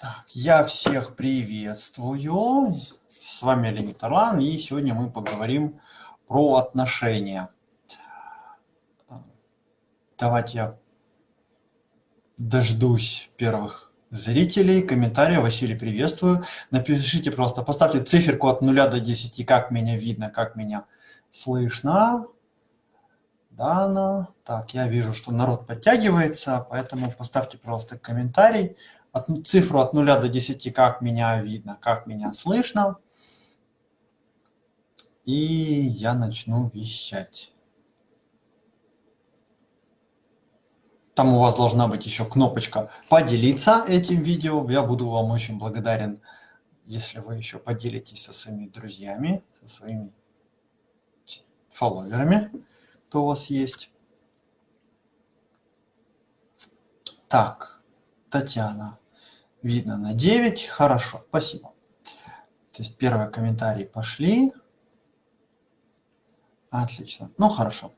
Так, я всех приветствую. С вами Леонид Орлан, и сегодня мы поговорим про отношения. Давайте я дождусь первых зрителей, комментариев. Василий, приветствую. Напишите просто, поставьте циферку от 0 до 10, как меня видно, как меня слышно. Дана. Так, я вижу, что народ подтягивается, поэтому поставьте просто комментарий. От, цифру от 0 до 10, как меня видно, как меня слышно. И я начну вещать. Там у вас должна быть еще кнопочка «Поделиться этим видео». Я буду вам очень благодарен, если вы еще поделитесь со своими друзьями, со своими фолловерами кто у вас есть. Так, Татьяна. Видно на 9. Хорошо, спасибо. То есть первые комментарии пошли. Отлично. Ну, хорошо.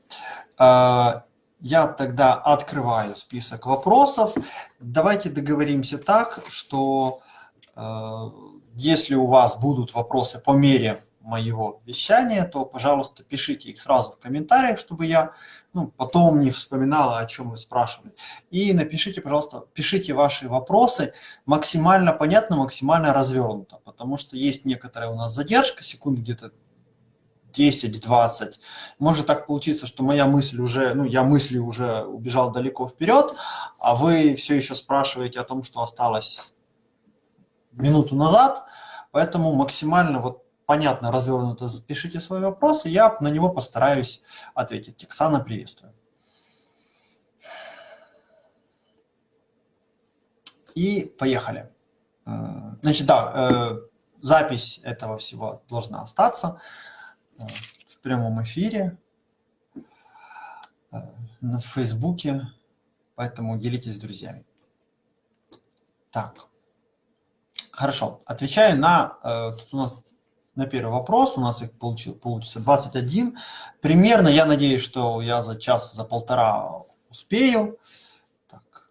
А, я тогда открываю список вопросов. Давайте договоримся так, что э, если у вас будут вопросы по мере моего вещания, то, пожалуйста, пишите их сразу в комментариях, чтобы я ну, потом не вспоминала, о чем вы спрашивали. И напишите, пожалуйста, пишите ваши вопросы максимально понятно, максимально развернуто, потому что есть некоторая у нас задержка, секунд где-то 10-20. Может так получиться, что моя мысль уже, ну, я мысли уже убежал далеко вперед, а вы все еще спрашиваете о том, что осталось минуту назад, поэтому максимально вот понятно, развернуто запишите свой вопрос, и я на него постараюсь ответить. Тексана, приветствую. И поехали. Значит, да, э, запись этого всего должна остаться э, в прямом эфире, э, на Фейсбуке, поэтому делитесь с друзьями. Так, хорошо, отвечаю на, тут у нас на первый вопрос. У нас их получил, получится 21. Примерно, я надеюсь, что я за час, за полтора успею. Так.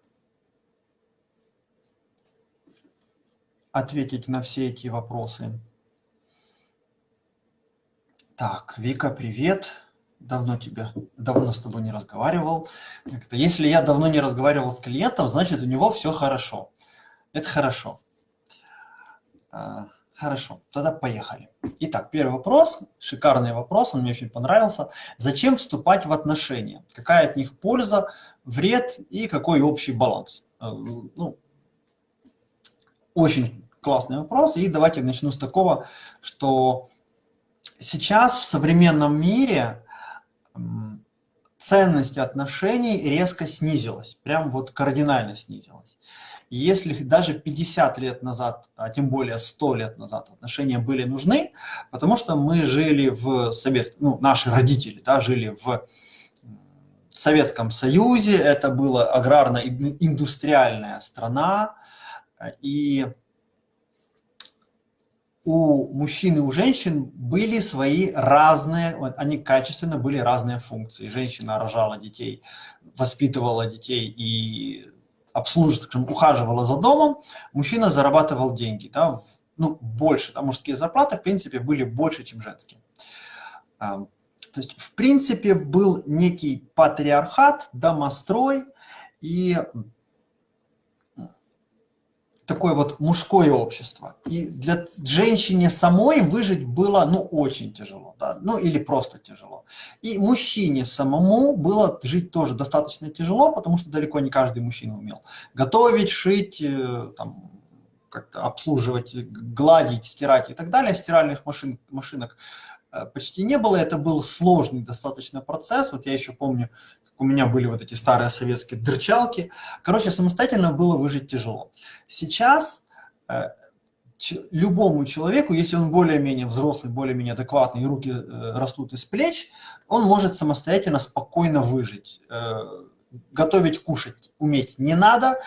Ответить на все эти вопросы. Так, Вика, привет. Давно тебя, давно с тобой не разговаривал. Если я давно не разговаривал с клиентом, значит у него все хорошо. Это хорошо. А, Хорошо, тогда поехали. Итак, первый вопрос, шикарный вопрос, он мне очень понравился. Зачем вступать в отношения? Какая от них польза, вред и какой общий баланс? Э, ну, очень классный вопрос. И давайте начну с такого, что сейчас в современном мире ценность отношений резко снизилась, прям вот кардинально снизилась если даже 50 лет назад, а тем более 100 лет назад отношения были нужны, потому что мы жили в Советском, ну, наши родители да, жили в Советском Союзе, это была аграрно-индустриальная страна, и у мужчин и у женщин были свои разные, они качественно были разные функции. Женщина рожала детей, воспитывала детей и обслуживала, скажем, ухаживала за домом, мужчина зарабатывал деньги, да, в, ну, больше, да, мужские зарплаты, в принципе, были больше, чем женские. То есть, в принципе, был некий патриархат, домострой, и такое вот мужское общество. И для женщине самой выжить было, ну, очень тяжело, да, ну, или просто тяжело. И мужчине самому было жить тоже достаточно тяжело, потому что далеко не каждый мужчина умел готовить, шить, э, там, как-то обслуживать, гладить, стирать и так далее. Стиральных машин, машинок э, почти не было, это был сложный достаточно процесс. Вот я еще помню, у меня были вот эти старые советские дырчалки. Короче, самостоятельно было выжить тяжело. Сейчас э, любому человеку, если он более-менее взрослый, более-менее адекватный, и руки э, растут из плеч, он может самостоятельно, спокойно выжить. Э, готовить, кушать уметь не надо.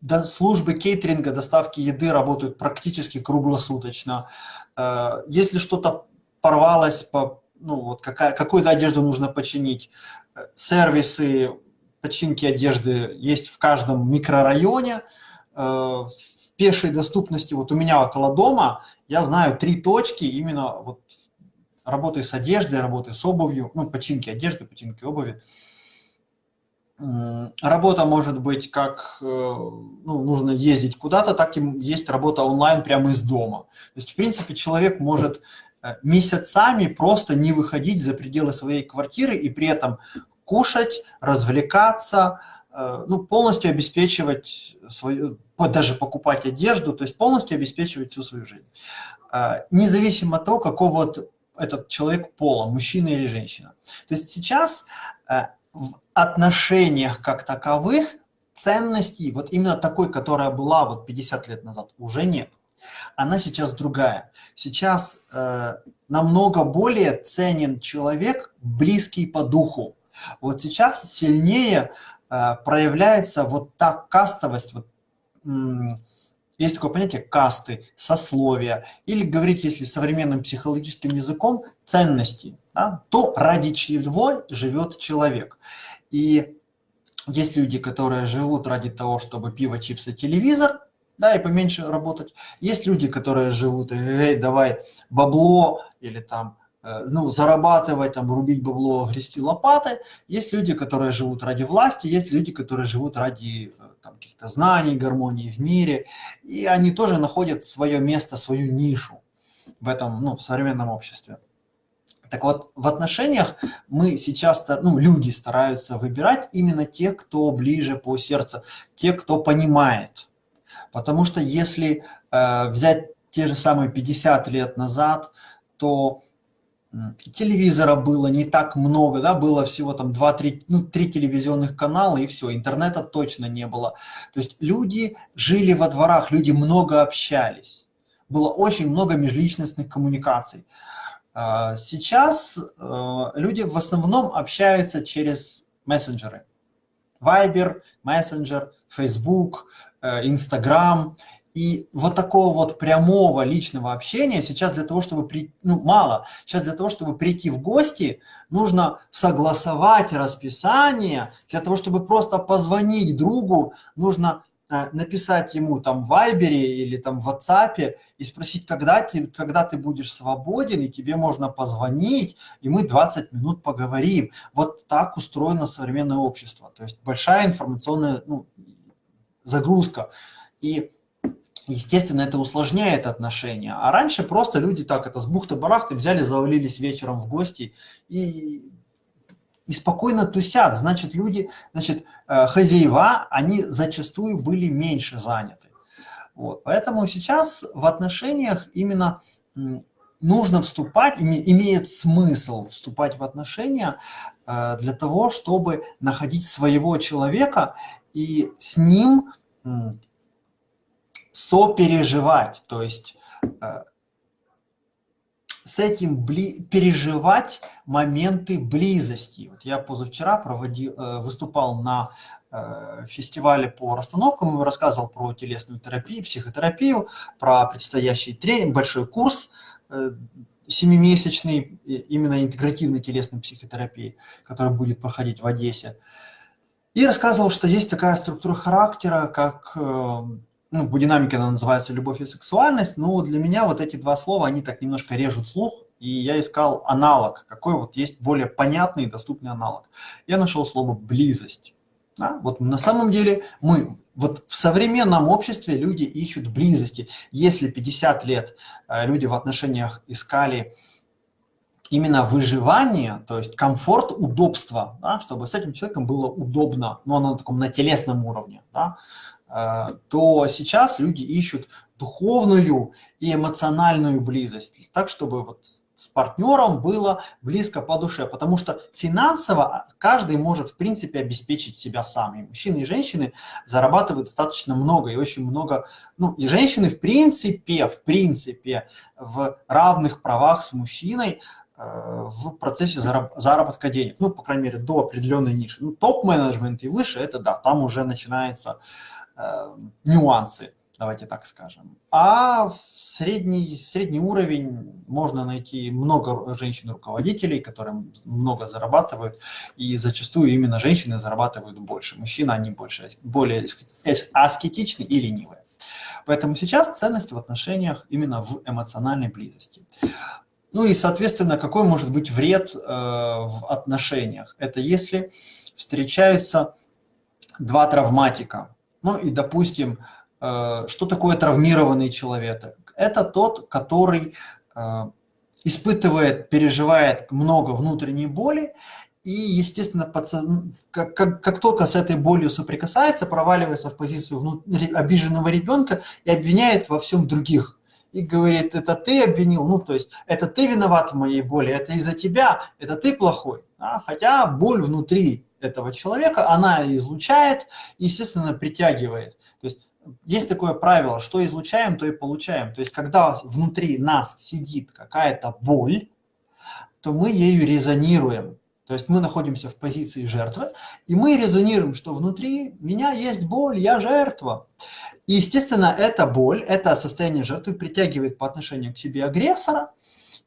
До, службы кейтеринга, доставки еды работают практически круглосуточно. Если что-то порвалось по ну, вот какая, какую-то одежду нужно починить. Сервисы починки одежды есть в каждом микрорайоне. в пешей доступности, вот у меня около дома, я знаю три точки именно вот работы с одеждой, работы с обувью, ну, починки одежды, починки обуви. Работа может быть как, э, ну, нужно ездить куда-то, так и есть работа онлайн прямо из дома. То есть, в принципе, человек может э, месяцами просто не выходить за пределы своей квартиры и при этом кушать, развлекаться, э, ну, полностью обеспечивать свою, даже покупать одежду, то есть полностью обеспечивать всю свою жизнь. Независимо от того, какого этот человек пола, мужчина или женщина. То есть сейчас в отношениях как таковых ценностей, вот именно такой, которая была вот 50 лет назад, уже нет. Она сейчас другая. Сейчас э, намного более ценен человек, близкий по духу. Вот сейчас сильнее э, проявляется вот та кастовость, вот, есть такое понятие касты, сословия, или говорить, если современным психологическим языком, ценности, да, то ради чего живет человек. И есть люди, которые живут ради того, чтобы пиво, чипсы, телевизор, да, и поменьше работать. Есть люди, которые живут, эй, давай бабло или там Э, ну, зарабатывать, там, рубить бабло, грести лопатой. Есть люди, которые живут ради власти, есть люди, которые живут ради э, каких-то знаний, гармонии в мире. И они тоже находят свое место, свою нишу в этом, ну, в современном обществе. Так вот, в отношениях мы сейчас, ну, люди стараются выбирать именно те, кто ближе по сердцу, те, кто понимает. Потому что если э, взять те же самые 50 лет назад, то телевизора было не так много, да, было всего там 2-3, ну, 3 телевизионных канала и все, интернета точно не было. То есть люди жили во дворах, люди много общались, было очень много межличностных коммуникаций. А, сейчас э, люди в основном общаются через мессенджеры. Viber, Messenger, Facebook, Instagram – и вот такого вот прямого личного общения сейчас для того, чтобы при, ну, мало. Сейчас для того, чтобы прийти в гости, нужно согласовать расписание. Для того, чтобы просто позвонить другу, нужно написать ему там в Вайбере или там в WhatsApp и спросить, когда ты, когда ты будешь свободен, и тебе можно позвонить, и мы 20 минут поговорим. Вот так устроено современное общество. То есть большая информационная ну, загрузка. И естественно, это усложняет отношения. А раньше просто люди так, это с бухты-барахты взяли, завалились вечером в гости и, и спокойно тусят. Значит, люди, значит, э, хозяева, они зачастую были меньше заняты. Вот. Поэтому сейчас в отношениях именно нужно вступать, имеет смысл вступать в отношения э, для того, чтобы находить своего человека и с ним сопереживать, то есть э, с этим переживать моменты близости. Вот я позавчера проводил, э, выступал на э, фестивале по расстановкам, рассказывал про телесную терапию, психотерапию, про предстоящий тренинг, большой курс семимесячный, именно интегративной телесной психотерапии, который будет проходить в Одессе. И рассказывал, что есть такая структура характера, как ну, по динамике она называется «любовь и сексуальность», но для меня вот эти два слова, они так немножко режут слух, и я искал аналог, какой вот есть более понятный и доступный аналог. Я нашел слово «близость». Да? Вот на самом деле мы, вот в современном обществе люди ищут близости. Если 50 лет э, люди в отношениях искали именно выживание, то есть комфорт, удобство, да, чтобы с этим человеком было удобно, но ну, на таком на телесном уровне, да, то сейчас люди ищут духовную и эмоциональную близость, так, чтобы вот с партнером было близко по душе, потому что финансово каждый может, в принципе, обеспечить себя сам. И мужчины и женщины зарабатывают достаточно много, и очень много, ну, и женщины, в принципе, в принципе, в равных правах с мужчиной, э, в процессе заработка денег, ну, по крайней мере, до определенной ниши. Ну, топ-менеджмент и выше, это да, там уже начинается Э, нюансы. давайте так скажем. А в средний, средний уровень можно найти много женщин-руководителей, которые много зарабатывают, и зачастую именно женщины зарабатывают больше. Мужчины, они больше, более аскетичны и ленивые. Поэтому сейчас ценность в отношениях именно в эмоциональной близости. Ну и, соответственно, какой может быть вред э, в отношениях? Это если встречаются два травматика. Ну и, допустим, э, что такое травмированный человек? Это тот, который э, испытывает, переживает много внутренней боли, и, естественно, как, как, как только с этой болью соприкасается, проваливается в позицию внут... обиженного ребенка и обвиняет во всем других и говорит, это ты обвинил, ну, то есть, это ты виноват в моей боли, это из-за тебя, это ты плохой. Да? Хотя боль внутри этого человека, она излучает, естественно, притягивает. То есть, есть такое правило, что излучаем, то и получаем. То есть, когда внутри нас сидит какая-то боль, то мы ею резонируем. То есть мы находимся в позиции жертвы, и мы резонируем, что внутри меня есть боль, я жертва. И, естественно, эта боль, это состояние жертвы притягивает по отношению к себе агрессора,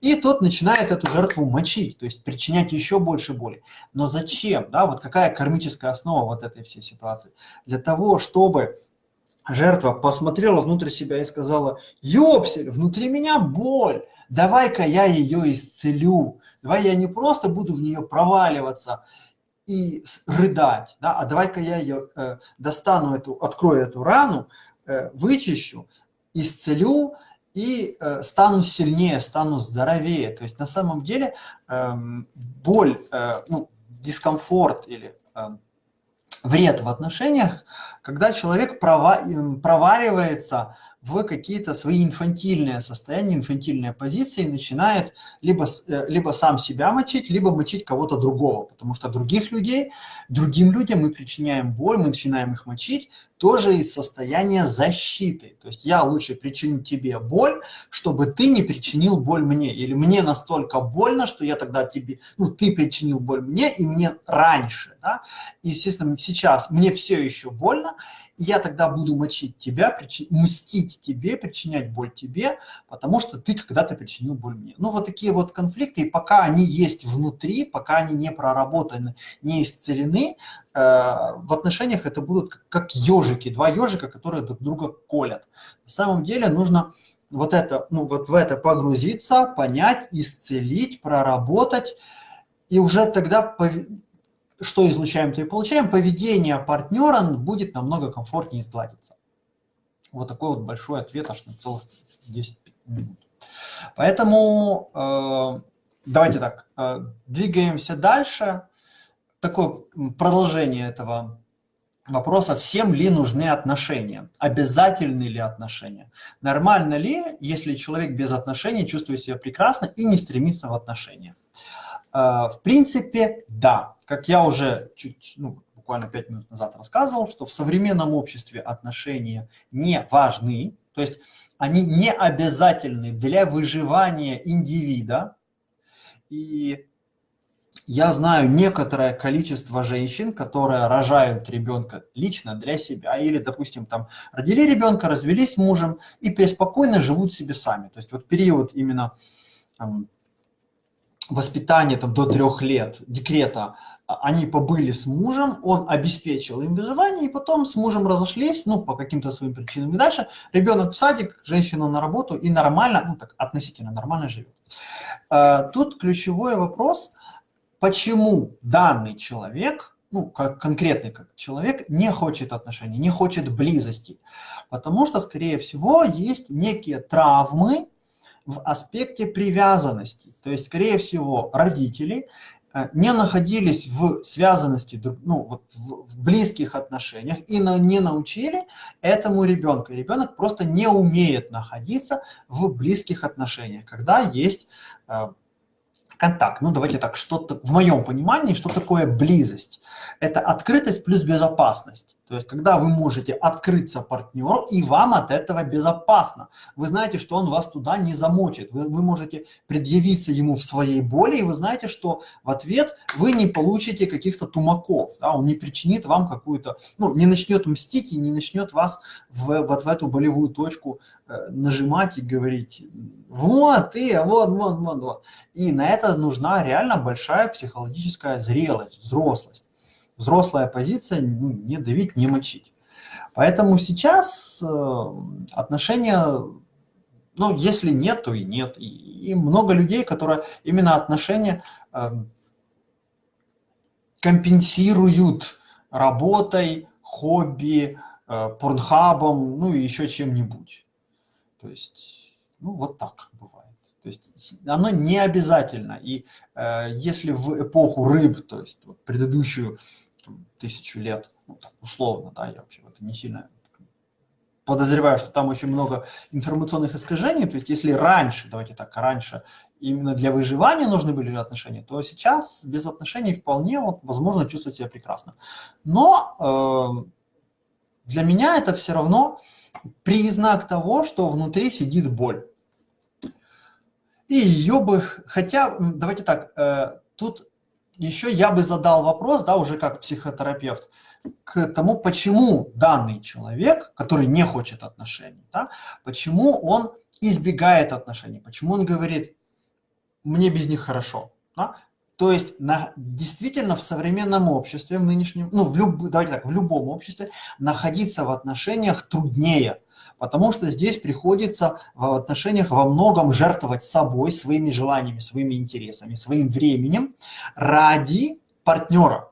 и тот начинает эту жертву мочить, то есть причинять еще больше боли. Но зачем? Да, вот какая кармическая основа вот этой всей ситуации? Для того, чтобы жертва посмотрела внутрь себя и сказала, ёпсель, внутри меня боль, давай-ка я ее исцелю, давай я не просто буду в нее проваливаться, и рыдать, да, а давай-ка я ее э, достану, эту, открою эту рану, э, вычищу, исцелю и э, стану сильнее, стану здоровее. То есть на самом деле э, боль, э, ну, дискомфорт или э, вред в отношениях, когда человек прова, проваливается в какие-то свои инфантильные состояния, инфантильные позиции, начинает либо, э, либо сам себя мочить, либо мочить кого-то другого, потому что других людей, другим людям мы причиняем боль, мы начинаем их мочить, тоже из состояния защиты. То есть я лучше причиню тебе боль, чтобы ты не причинил боль мне. Или мне настолько больно, что я тогда тебе, ну, ты причинил боль мне и мне раньше. Да? И, естественно, сейчас мне все еще больно, я тогда буду мочить тебя, причи... мстить тебе, причинять боль тебе, потому что ты когда-то причинил боль мне. Ну, вот такие вот конфликты, и пока они есть внутри, пока они не проработаны, не исцелены, э, в отношениях это будут как, как ежики, два ежика, которые друг друга колят. На самом деле нужно вот это, ну, вот в это погрузиться, понять, исцелить, проработать, и уже тогда что излучаем, то и получаем, поведение партнера будет намного комфортнее сгладиться. Вот такой вот большой ответ аж на целых 10 минут. Поэтому э, давайте так, э, двигаемся дальше. Такое продолжение этого вопроса, всем ли нужны отношения, обязательны ли отношения. Нормально ли, если человек без отношений чувствует себя прекрасно и не стремится в отношения. В принципе, да как я уже чуть, ну, буквально пять минут назад рассказывал, что в современном обществе отношения не важны, то есть они не обязательны для выживания индивида. И я знаю некоторое количество женщин, которые рожают ребенка лично для себя, или, допустим, там родили ребенка, развелись мужем и преспокойно живут себе сами. То есть вот период именно там, воспитания там, до трех лет, декрета, а, они побыли с мужем, он обеспечил им выживание, и потом с мужем разошлись, ну, по каким-то своим причинам. И дальше ребенок в садик, женщина на работу, и нормально, ну, так, относительно нормально живет. А, тут ключевой вопрос, почему данный человек, ну, как конкретный как человек, не хочет отношений, не хочет близости. Потому что, скорее всего, есть некие травмы, в аспекте привязанности. То есть, скорее всего, родители Э, не находились в связанности, ну, вот в близких отношениях и не научили этому ребенку. ребенок просто не умеет находиться в близких отношениях, когда есть э, контакт. Ну, давайте так, что-то в моем понимании, что такое близость? Это открытость плюс безопасность. То есть, когда вы можете открыться партнеру, и вам от этого безопасно. Вы знаете, что он вас туда не замочит. Вы, вы можете предъявиться ему в своей боли, и вы знаете, что в ответ вы не получите каких-то тумаков. Да? Он не причинит вам какую-то, ну, не начнет мстить и не начнет вас в, вот в эту болевую точку э, нажимать и говорить, вот ты, вот, вот, вот, вот. И на это нужна реально большая психологическая зрелость, взрослость взрослая позиция ну, не давить, не мочить. Поэтому сейчас э, отношения, ну, если нет, то и нет. И, и много людей, которые именно отношения э, компенсируют работой, хобби, э, порнхабом, ну и еще чем-нибудь. То есть, ну, вот так бывает. То есть оно не обязательно. И э, если в эпоху рыб, то есть вот, предыдущую там, тысячу лет, ну, так, условно, да, я вообще это не сильно подозреваю, что там очень много информационных искажений, то есть если раньше, давайте так, раньше именно для выживания нужны были отношения, то сейчас без отношений вполне вот, возможно чувствовать себя прекрасно. Но э, для меня это все равно признак того, что внутри сидит боль. И ее бы, хотя, давайте так, э, тут еще я бы задал вопрос, да, уже как психотерапевт, к тому, почему данный человек, который не хочет отношений, да, почему он избегает отношений, почему он говорит, мне без них хорошо. Да? То есть на, действительно в современном обществе, в нынешнем, ну, в люб, давайте так, в любом обществе находиться в отношениях труднее, потому что здесь приходится в отношениях во многом жертвовать собой, своими желаниями, своими интересами, своим временем ради партнера.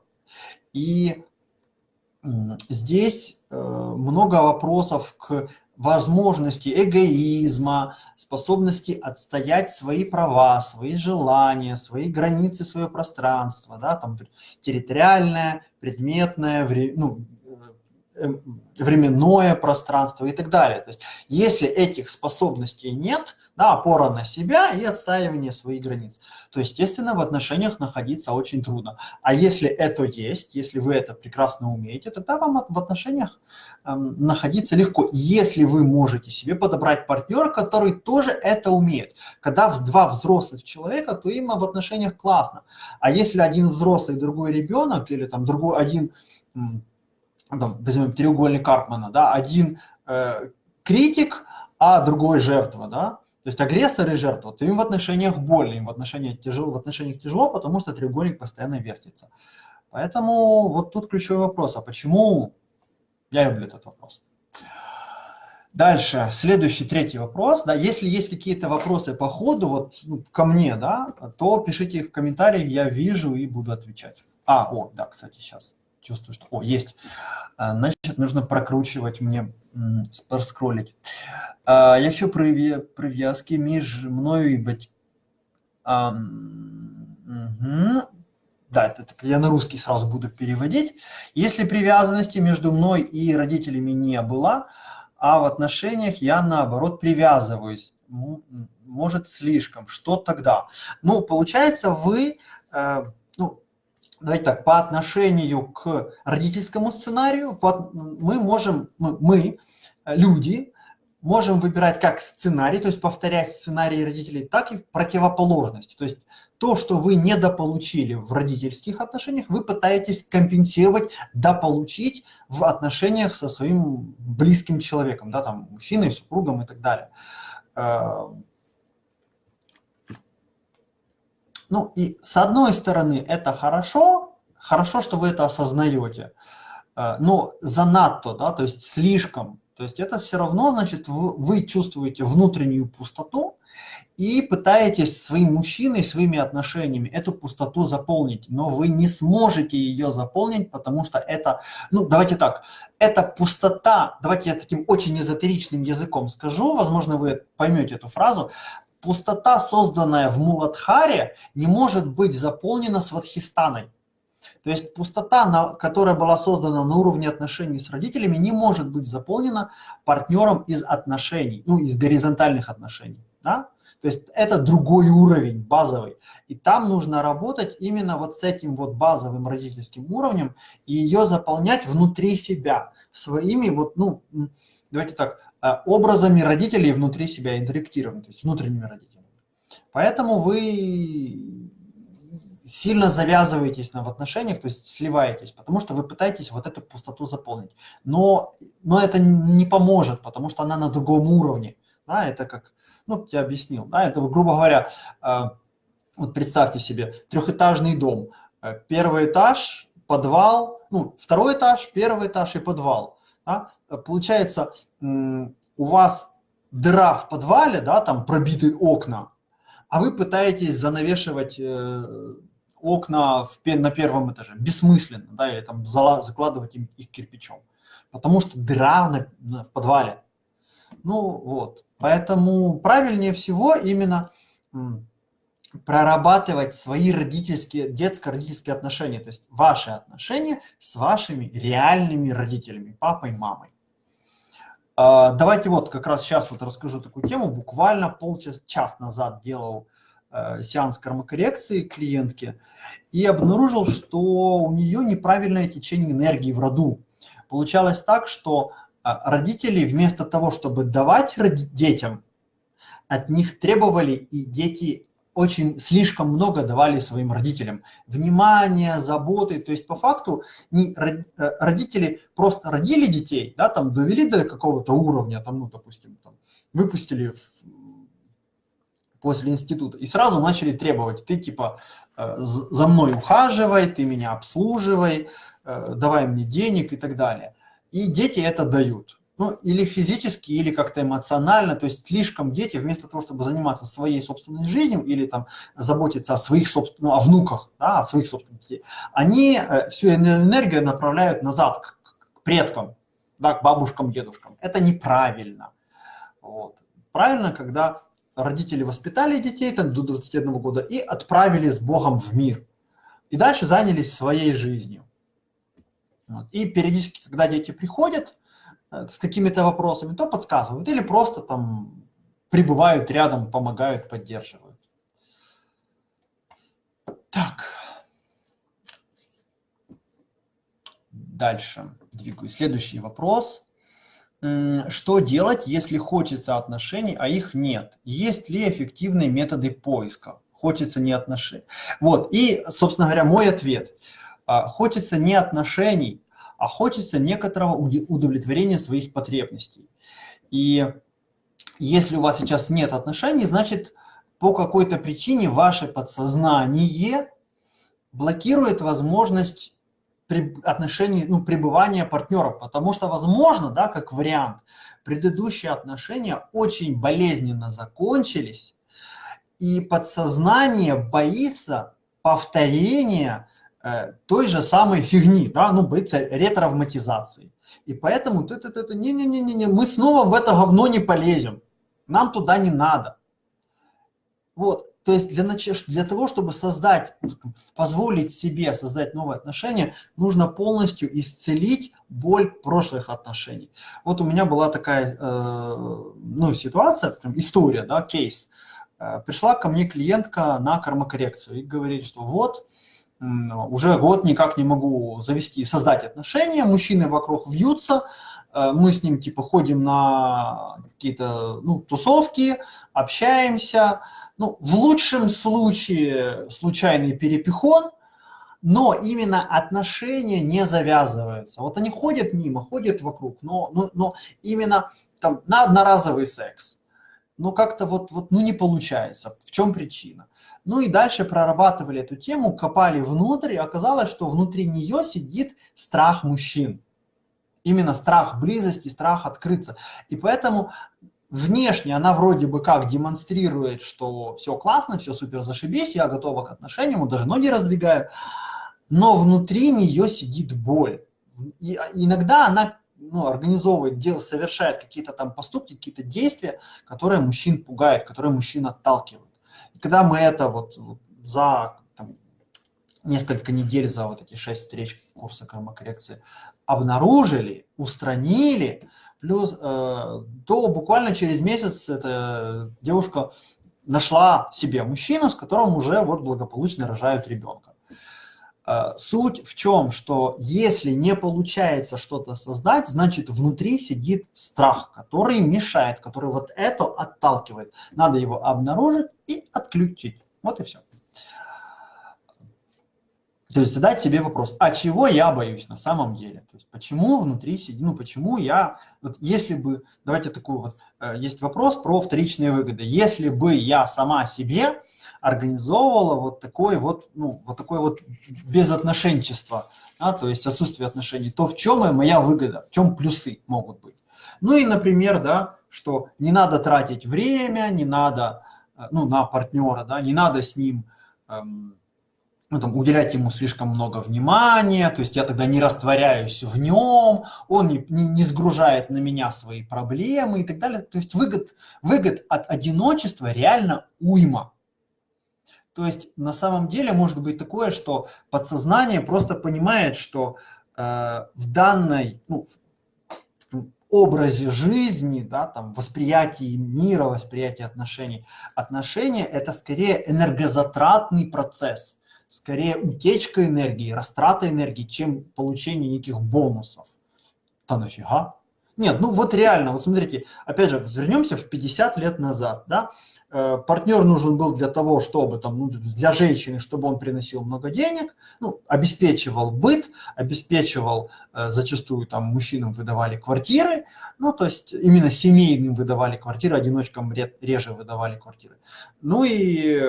И здесь э, много вопросов к возможности эгоизма, способности отстоять свои права, свои желания, свои границы, свое пространство, да, там территориальное, предметное, ну, временное пространство и так далее. То есть, если этих способностей нет, да, опора на себя и отстаивание своих границ, то, естественно, в отношениях находиться очень трудно. А если это есть, если вы это прекрасно умеете, тогда вам в отношениях эм, находиться легко, если вы можете себе подобрать партнера, который тоже это умеет. Когда два взрослых человека, то им в отношениях классно. А если один взрослый, другой ребенок, или там другой один там, возьмем треугольник Карпмана, да, один э, критик, а другой жертва, да, то есть агрессор и жертва, то им в отношениях больно, им в отношениях тяжело, в отношениях тяжело, потому что треугольник постоянно вертится. Поэтому вот тут ключевой вопрос, а почему? Я люблю этот вопрос. Дальше, следующий, третий вопрос. Да, если есть какие-то вопросы по ходу вот, ну, ко мне, да, то пишите их в комментариях, я вижу и буду отвечать. А, о, да, кстати, сейчас чувствую, что, о, есть. А, значит, нужно прокручивать мне, проскролить. А, якщо прив'язки між мною і батьком... Угу. Да, это, это я на русский сразу буду переводить. Если привязанности между мной и родителями не было, а в отношениях я, наоборот, привязываюсь, может, слишком, что тогда? Ну, получается, вы, э, давайте так, по отношению к родительскому сценарию, мы можем, мы, мы, люди, можем выбирать как сценарий, то есть повторять сценарии родителей, так и противоположность. То есть то, что вы недополучили в родительских отношениях, вы пытаетесь компенсировать, дополучить в отношениях со своим близким человеком, да, там, мужчиной, супругом и так далее. Э, Ну и с одной стороны это хорошо, хорошо, что вы это осознаете, э, но занадто, да, то есть слишком. То есть это все равно, значит, вы, чувствуете внутреннюю пустоту и пытаетесь своим мужчиной, своими отношениями эту пустоту заполнить, но вы не сможете ее заполнить, потому что это, ну давайте так, эта пустота, давайте я таким очень эзотеричным языком скажу, возможно вы поймете эту фразу, пустота, созданная в Муладхаре, не может быть заполнена сватхистаной. То есть пустота, которая была создана на уровне отношений с родителями, не может быть заполнена партнером из отношений, ну, из горизонтальных отношений. да? То есть это другой уровень, базовый. И там нужно работать именно вот с этим вот базовым родительским уровнем и ее заполнять внутри себя, своими вот, ну, давайте так, образами родителей внутри себя интерактировать, то есть внутренними родителями. Поэтому вы сильно завязываетесь на в отношениях, то есть сливаетесь, потому что вы пытаетесь вот эту пустоту заполнить. Но, но это не поможет, потому что она на другом уровне. Да, это как, ну, я объяснил, да, это, грубо говоря, э, вот представьте себе, трехэтажный дом, э, первый этаж, подвал, ну, второй этаж, первый этаж и подвал. Да? Получается, у вас дыра в подвале, да, там пробиты окна, а вы пытаетесь занавешивать э, окна в, на первом этаже. Бессмысленно, да, или там закладывать им, их кирпичом. Потому что дыра на, на, в подвале. Ну вот, поэтому правильнее всего именно прорабатывать свои родительские, детско-родительские отношения, то есть ваши отношения с вашими реальными родителями, папой, мамой. А, давайте вот как раз сейчас вот расскажу такую тему. Буквально полчаса час назад делал э, сеанс кармокоррекции клиентки и обнаружил, что у нее неправильное течение энергии в роду. Получалось так, что а, родители вместо того, чтобы давать детям, от них требовали, и дети очень слишком много давали своим родителям. Внимания, заботы. То есть по факту не, э, родители просто родили детей, да, там довели до какого-то уровня, там, ну, допустим, там, выпустили в, после института и сразу начали требовать, ты типа э, за мной ухаживай, ты меня обслуживай, э, давай мне денег и так далее. И дети это дают ну, или физически, или как-то эмоционально, то есть слишком дети, вместо того, чтобы заниматься своей собственной жизнью или там заботиться о своих собственных, ну, о внуках, да, о своих собственных детей, они э, всю энергию направляют назад к, к предкам, да, к бабушкам, дедушкам. Это неправильно. Вот. Правильно, когда родители воспитали детей там, до 21 года и отправили с Богом в мир. И дальше занялись своей жизнью. Вот. И периодически, когда дети приходят, с какими-то вопросами, то подсказывают или просто там прибывают рядом, помогают, поддерживают. Так. Дальше двигаюсь. Следующий вопрос. Что делать, если хочется отношений, а их нет? Есть ли эффективные методы поиска? Хочется не отношений. Вот, и, собственно говоря, мой ответ. А, хочется не отношений, а хочется некоторого удовлетворения своих потребностей. И если у вас сейчас нет отношений, значит, по какой-то причине ваше подсознание блокирует возможность отношений, ну, пребывания партнеров, потому что, возможно, да, как вариант, предыдущие отношения очень болезненно закончились, и подсознание боится повторения той же самой фигни, да, ну, боится ретравматизации. И поэтому ты, ты, ты, не, не, не, не, не, мы снова в это говно не полезем. Нам туда не надо. Вот, то есть для, для того, чтобы создать, позволить себе создать новые отношения, нужно полностью исцелить боль прошлых отношений. Вот у меня была такая э, ну, ситуация, история, да, кейс. Э, пришла ко мне клиентка на кармокоррекцию и говорит, что вот, уже год никак не могу завести создать отношения, мужчины вокруг вьются, э, мы с ним типа ходим на какие-то ну, тусовки, общаемся, ну, в лучшем случае случайный перепихон, но именно отношения не завязываются. Вот они ходят мимо, ходят вокруг, но, но, но именно там на одноразовый секс но как-то вот, вот ну, не получается. В чем причина? Ну и дальше прорабатывали эту тему, копали внутрь, и оказалось, что внутри нее сидит страх мужчин. Именно страх близости, страх открыться. И поэтому внешне она вроде бы как демонстрирует, что все классно, все супер зашибись, я готова к отношениям, даже ноги раздвигаю, но внутри нее сидит боль. И иногда она ну, организовывает, дел, совершает какие-то там поступки, какие-то действия, которые мужчин пугают, которые мужчин отталкивают. И когда мы это вот, вот за там, несколько недель, за вот эти шесть встреч курса кармокоррекции обнаружили, устранили, плюс, э, то буквально через месяц эта девушка нашла себе мужчину, с которым уже вот благополучно рожают ребенка. Э, суть в чем, что если не получается что-то создать, значит внутри сидит страх, который мешает, который вот это отталкивает. Надо его обнаружить и отключить. Вот и все. То есть задать себе вопрос, а чего я боюсь на самом деле? То есть почему внутри сидит, ну почему я, вот если бы, давайте такой вот, э, есть вопрос про вторичные выгоды. Если бы я сама себе организовывала вот такое вот, ну, вот такое вот безотношенчество, да, то есть отсутствие отношений, то в чем моя выгода, в чем плюсы могут быть? Ну и, например, да, что не надо тратить время, не надо, э, ну, на партнера, да, не надо с ним эм, ну, там, уделять ему слишком много внимания, то есть я тогда не растворяюсь в нем, он не, не, не сгружает на меня свои проблемы и так далее. То есть выгод, выгод от одиночества реально уйма. То есть на самом деле может быть такое, что подсознание просто понимает, что э, в данной ну, в образе жизни, да, там, восприятии мира, восприятии отношений, отношения – это скорее энергозатратный процесс, скорее утечка энергии, растрата энергии, чем получение неких бонусов. Да нафига? Нет, ну вот реально, вот смотрите, опять же, вернемся в 50 лет назад, да, Э, партнер нужен был для того, чтобы, там, ну, для женщины, чтобы он приносил много денег, ну, обеспечивал быт, обеспечивал, э, зачастую там мужчинам выдавали квартиры, ну, то есть именно семейным выдавали квартиры, одиночкам реже выдавали квартиры. Ну и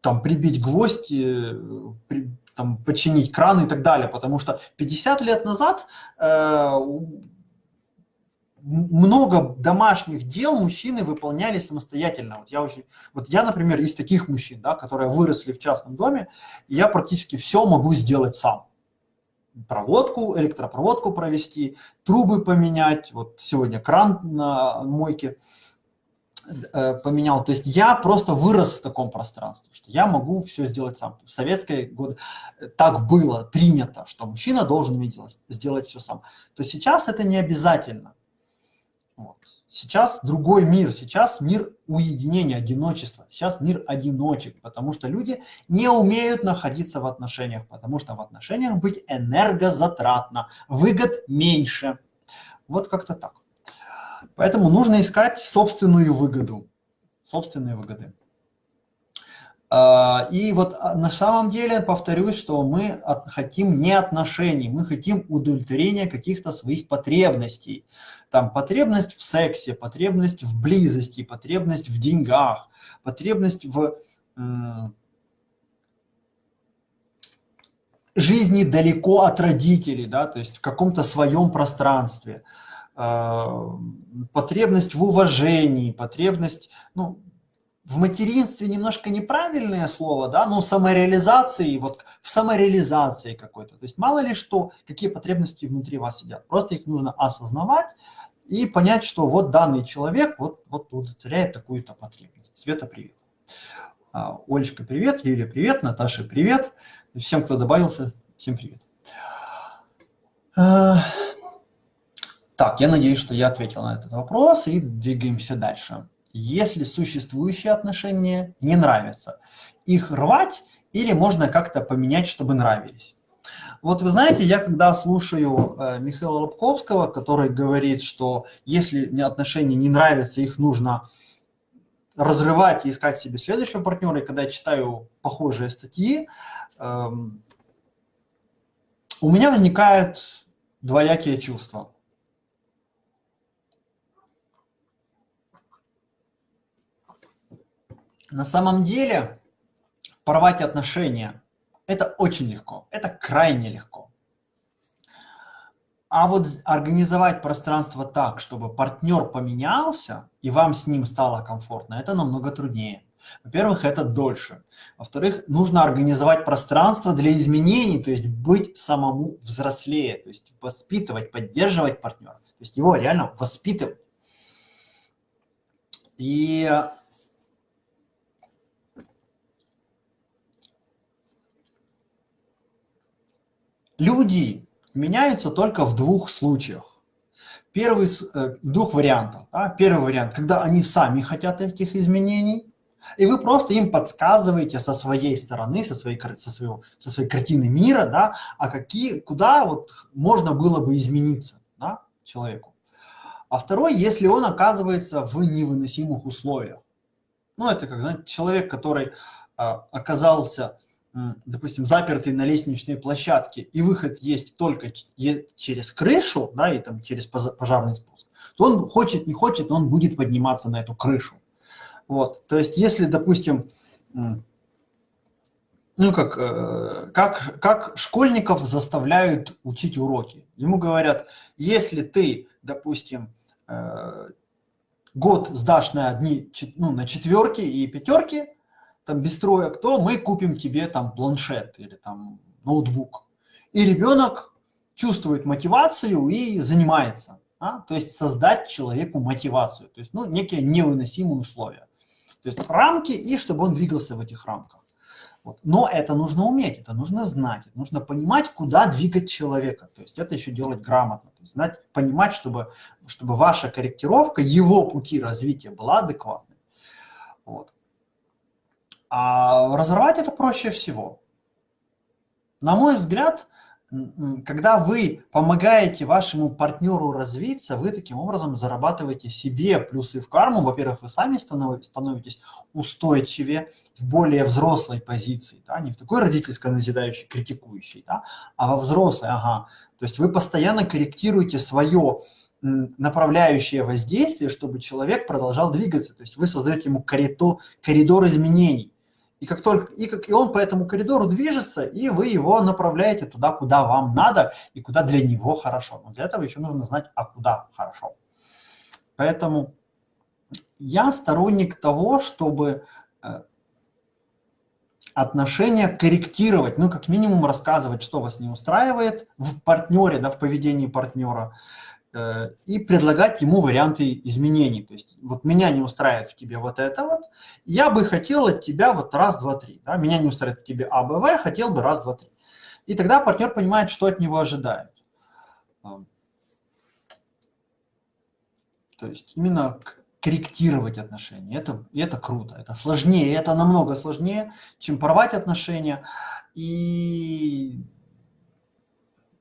там прибить гвоздь, при, там, починить кран и так далее, потому что 50 лет назад э, много домашних дел мужчины выполняли самостоятельно. Вот я, очень, вот я, например, из таких мужчин, да, которые выросли в частном доме, и я практически все могу сделать сам. Проводку, электропроводку провести, трубы поменять. Вот сегодня кран на мойке э, поменял. То есть я просто вырос в таком пространстве, что я могу все сделать сам. В советские годы так было принято, что мужчина должен делать, сделать все сам. То сейчас это не обязательно. Вот. Сейчас другой мир, сейчас мир уединения, одиночества, сейчас мир одиночек, потому что люди не умеют находиться в отношениях, потому что в отношениях быть энергозатратно, выгод меньше. Вот как-то так. Поэтому нужно искать собственную выгоду, собственные выгоды. А, и вот а, на самом деле, повторюсь, что мы хотим не отношений, мы хотим удовлетворения каких-то своих потребностей. Там потребность в сексе, потребность в близости, потребность в деньгах, потребность в жизни далеко от родителей, да, то есть в каком-то своем пространстве, а, потребность в уважении, потребность, ну, в материнстве немножко неправильное слово, да, но самореализации, вот в самореализации какой-то. То есть мало ли что, какие потребности внутри вас сидят. Просто их нужно осознавать и понять, что вот данный человек вот, вот удовлетворяет такую-то потребность. Света, привет. А, Олечка, привет. Юлия, привет. Наташа, привет. Всем, кто добавился, всем привет. А, так, я надеюсь, что я ответил на этот вопрос и двигаемся дальше если существующие отношения не нравятся. Их рвать или можно как-то поменять, чтобы нравились. Вот вы знаете, я когда слушаю э, Михаила Лобковского, который говорит, что если отношения не нравятся, их нужно разрывать и искать себе следующего партнера, и когда я читаю похожие статьи, э, у меня возникают двоякие чувства. На самом деле порвать отношения – это очень легко, это крайне легко. А вот организовать пространство так, чтобы партнер поменялся, и вам с ним стало комфортно, это намного труднее. Во-первых, это дольше. Во-вторых, нужно организовать пространство для изменений, то есть быть самому взрослее, то есть воспитывать, поддерживать партнера, то есть его реально воспитывать. И Люди меняются только в двух случаях. первый э, двух вариантов. Да? Первый вариант, когда они сами хотят этих изменений, и вы просто им подсказываете со своей стороны, со своей, со своего, со своей картины мира, да, а какие, куда вот можно было бы измениться да, человеку. А второй, если он оказывается в невыносимых условиях. Ну, это как, знаете, человек, который а, оказался, допустим, запертый на лестничной площадке, и выход есть только через крышу, да, и там через пожарный спуск, то он хочет, не хочет, но он будет подниматься на эту крышу. Вот, то есть, если, допустим, ну, как, э, как, как школьников заставляют учить уроки. Ему говорят, если ты, допустим, э, год сдашь на одни, ну, на четверки и пятерки, там без троек, то мы купим тебе там планшет или там ноутбук. И ребенок чувствует мотивацию и занимается. А? То есть создать человеку мотивацию, то есть ну, некие невыносимые условия. То есть рамки и чтобы он двигался в этих рамках. Вот. Но это нужно уметь, это нужно знать, нужно понимать, куда двигать человека. То есть это еще делать грамотно. То есть знать, понимать, чтобы, чтобы ваша корректировка, его пути развития была адекватной. Вот. А разорвать это проще всего. На мой взгляд, когда вы помогаете вашему партнеру развиться, вы таким образом зарабатываете себе плюсы в карму. Во-первых, вы сами становитесь устойчивее в более взрослой позиции, да? не в такой родительской назидающей, критикующей, да? а во взрослой, ага. То есть вы постоянно корректируете свое направляющее воздействие, чтобы человек продолжал двигаться. То есть вы создаете ему коридор, коридор изменений. И как только и, как, и он по этому коридору движется, и вы его направляете туда, куда вам надо, и куда для него хорошо. Но для этого еще нужно знать, а куда хорошо. Поэтому я сторонник того, чтобы э, отношения корректировать, ну, как минимум рассказывать, что вас не устраивает в партнере, да, в поведении партнера, и предлагать ему варианты изменений. То есть вот меня не устраивает в тебе вот это вот, я бы хотел от тебя вот раз, два, три. Да? Меня не устраивает в тебе А, Б, В, хотел бы раз, два, три. И тогда партнер понимает, что от него ожидают. То есть именно корректировать отношения. Это, это круто, это сложнее, это намного сложнее, чем порвать отношения. И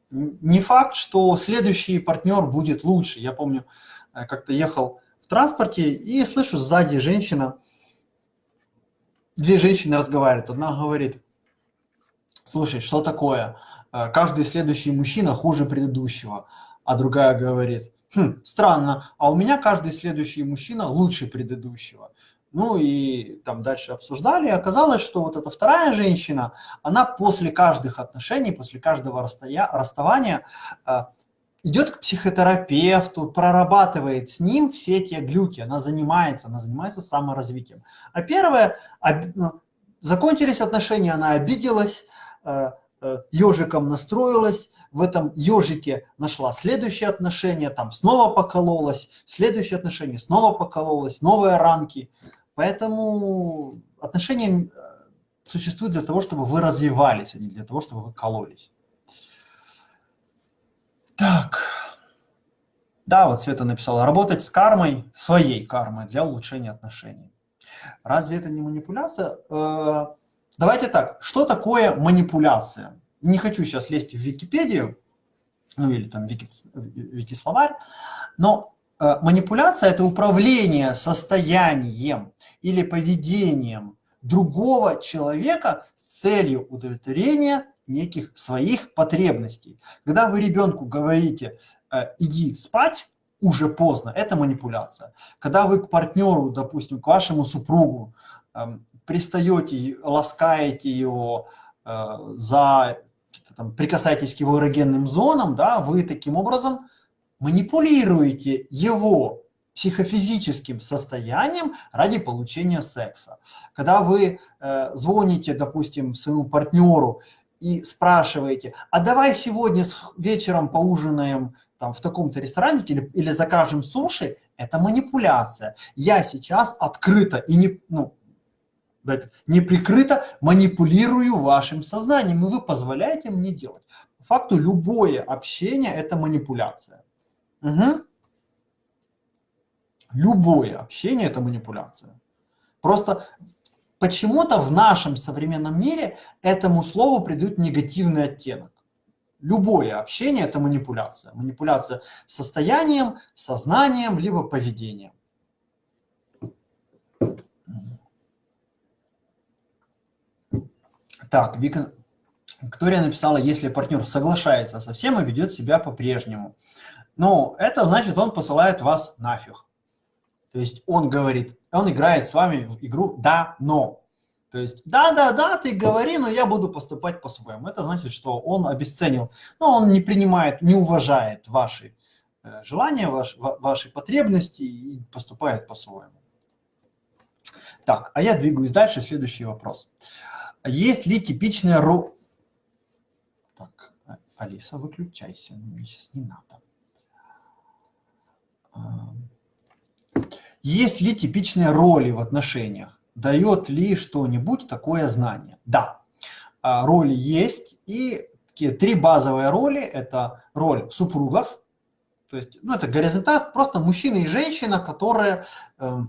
не факт, что следующий партнер будет лучше. Я помню, э, как-то ехал в транспорте и слышу сзади женщина, две женщины разговаривают. Одна говорит, слушай, что такое? Э, каждый следующий мужчина хуже предыдущего. А другая говорит, хм, странно, а у меня каждый следующий мужчина лучше предыдущего. Ну и там дальше обсуждали, и оказалось, что вот эта вторая женщина, она после каждых отношений, после каждого расстоя... расставания э, идет к психотерапевту, прорабатывает с ним все те глюки, она занимается, она занимается саморазвитием. А первое, об... Ну, закончились отношения, она обиделась, э, э, ежиком настроилась, в этом ежике нашла следующие отношения, там снова покололась, следующие отношения, снова покололась, новые рамки. Поэтому отношения э, существуют для того, чтобы вы развивались, а не для того, чтобы вы кололись. Так. Да, вот Света написала, работать с кармой, своей кармой для улучшения отношений. Разве это не манипуляция? Э, давайте так, что такое манипуляция? Не хочу сейчас лезть в Википедию, ну или там Вики, Вики-словарь, но манипуляция – это управление состоянием или поведением другого человека с целью удовлетворения неких своих потребностей. Когда вы ребенку говорите э, «иди спать», уже поздно, это манипуляция. Когда вы к партнеру, допустим, к вашему супругу эм, пристаете, ласкаете его э, за, там, прикасаетесь к его эрогенным зонам, да, вы таким образом манипулируете его психофизическим состоянием ради получения секса. Когда вы э, звоните, допустим, своему партнеру и спрашиваете, а давай сегодня вечером поужинаем там, в таком-то ресторане или, или закажем суши, это манипуляция. Я сейчас открыто и не, ну, не прикрыто манипулирую вашим сознанием, и вы позволяете мне делать. По факту любое общение – это манипуляция. Угу. Любое общение – это манипуляция. Просто почему-то в нашем современном мире этому слову придают негативный оттенок. Любое общение – это манипуляция. Манипуляция состоянием, сознанием, либо поведением. Так, Вика, Виктория написала, если партнер соглашается со всем и ведет себя по-прежнему. Ну, это значит, он посылает вас нафиг. То есть он говорит, он играет с вами в игру «да, но». То есть, да-да-да, ты говори, но я буду поступать по-своему. Это значит, что он обесценил, но он не принимает, не уважает ваши э, желания, ваш, ваши потребности и поступает по-своему. Так, а я двигаюсь дальше. Следующий вопрос. Есть ли типичная ро... Так, Алиса, выключайся, мне сейчас не надо. Есть ли типичные роли в отношениях? Дает ли что-нибудь такое знание? Да, а, роли есть. И такие три базовые роли – это роль супругов, то есть, ну, это горизонталь, просто мужчина и женщина, которые э,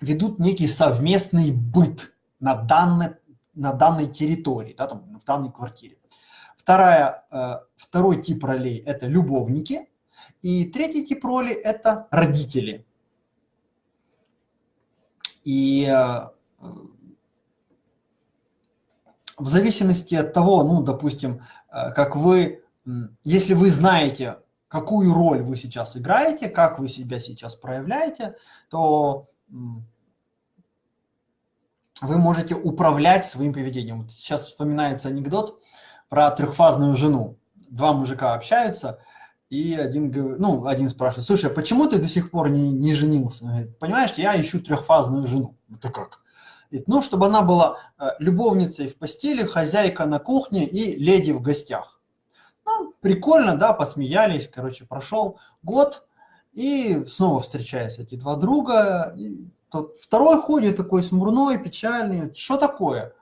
ведут некий совместный быт на данной, на данной территории, да, там, в данной квартире. Вторая, э, второй тип ролей – это любовники. И третий тип роли – это родители. И э, в зависимости от того, ну, допустим, э, как вы, если вы знаете, какую роль вы сейчас играете, как вы себя сейчас проявляете, то вы можете управлять своим поведением. Вот сейчас вспоминается анекдот про трехфазную жену. Два мужика общаются – и один, ну, один спрашивает, слушай, а почему ты до сих пор не, не женился? Говорит, понимаешь, я ищу трехфазную жену. Это как? Говорит, ну, чтобы она была э, любовницей в постели, хозяйка на кухне и леди в гостях. Ну, прикольно, да, посмеялись, короче, прошел год, и снова встречаются эти два друга. Тот второй ходит такой смурной, печальный. Что такое?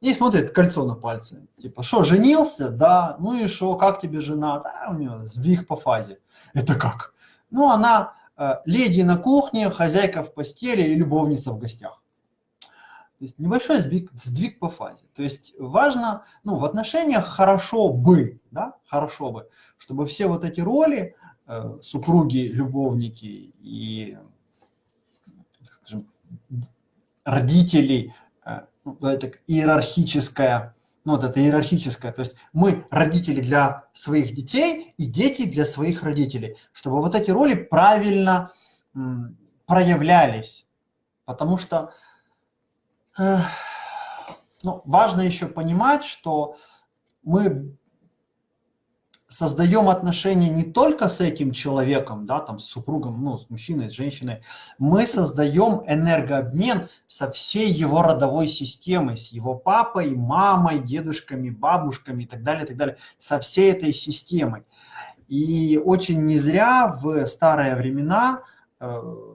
И смотрит кольцо на пальце. Типа, что, женился? Да. Ну и что, как тебе жена? Да, у нее сдвиг по фазе. Это как? Ну, она э, леди на кухне, хозяйка в постели и любовница в гостях. То есть небольшой сдвиг, сдвиг по фазе. То есть важно, ну, в отношениях хорошо бы, да, хорошо бы, чтобы все вот эти роли, э, супруги, любовники и, скажем, родители, ну, это иерархическая, ну, вот это иерархическое, то есть мы родители для своих детей и дети для своих родителей, чтобы вот эти роли правильно проявлялись, потому что э, ну, важно еще понимать, что мы создаем отношения не только с этим человеком, да, там, с супругом, ну, с мужчиной, с женщиной, мы создаем энергообмен со всей его родовой системой, с его папой, мамой, дедушками, бабушками и так далее, и так далее, со всей этой системой. И очень не зря в старые времена э,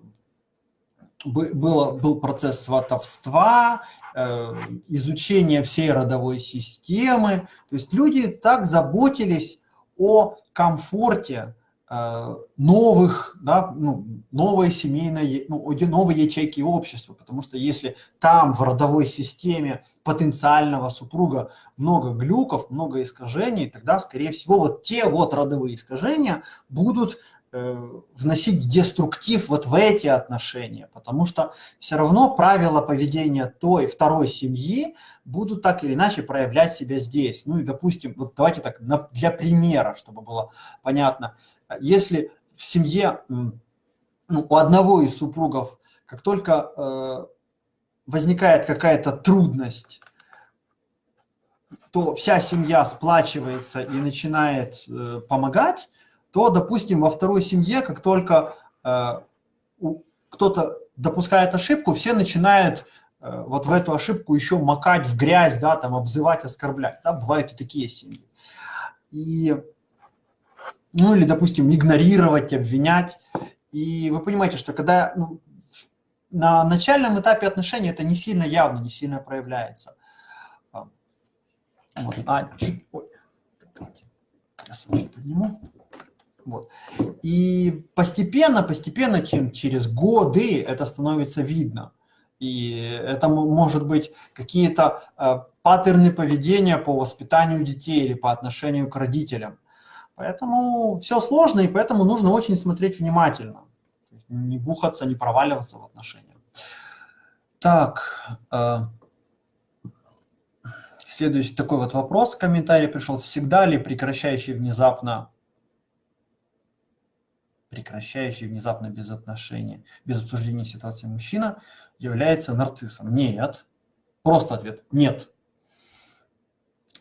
было, был процесс сватовства, э, изучение всей родовой системы. То есть люди так заботились о комфорте э, новых, да, ну, новой семейной, ну, новой ячейки общества, потому что если там в родовой системе потенциального супруга много глюков, много искажений, тогда, скорее всего, вот те вот родовые искажения будут вносить деструктив вот в эти отношения, потому что все равно правила поведения той второй семьи будут так или иначе проявлять себя здесь. Ну и, допустим, вот давайте так, для примера, чтобы было понятно, если в семье ну, у одного из супругов, как только э, возникает какая-то трудность, то вся семья сплачивается и начинает э, помогать, то, допустим, во второй семье, как только э, кто-то допускает ошибку, все начинают э, вот в эту ошибку еще макать в грязь, да, там обзывать, оскорблять. Да, бывают и такие семьи. И, ну или, допустим, игнорировать, обвинять. И вы понимаете, что когда ну, на начальном этапе отношений это не сильно явно, не сильно проявляется. Вот. А чуть... Ой, давайте кресло подниму. Вот. И постепенно, постепенно, чем через годы это становится видно. И это может быть какие-то э, паттерны поведения по воспитанию детей или по отношению к родителям. Поэтому все сложно, и поэтому нужно очень смотреть внимательно. Не бухаться, не проваливаться в отношениях. Так, э, следующий такой вот вопрос, комментарий пришел. Всегда ли прекращающий внезапно прекращающий внезапно без отношения, без обсуждения ситуации мужчина является нарциссом? Нет. Просто ответ – нет.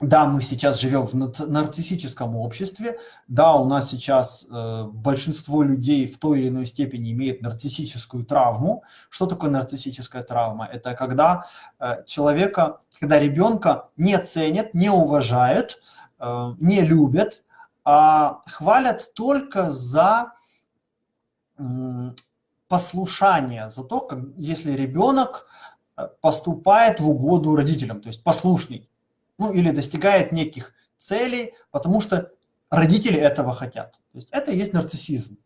Да, мы сейчас живем в нарциссическом обществе, да, у нас сейчас э, большинство людей в той или иной степени имеет нарциссическую травму. Что такое нарциссическая травма? Это когда э, человека, когда ребенка не ценят, не уважают, э, не любят, а хвалят только за послушание, за то, как, если ребенок э, поступает в угоду родителям, то есть послушный, ну или достигает неких целей, потому что родители этого хотят. То есть это и есть нарциссизм.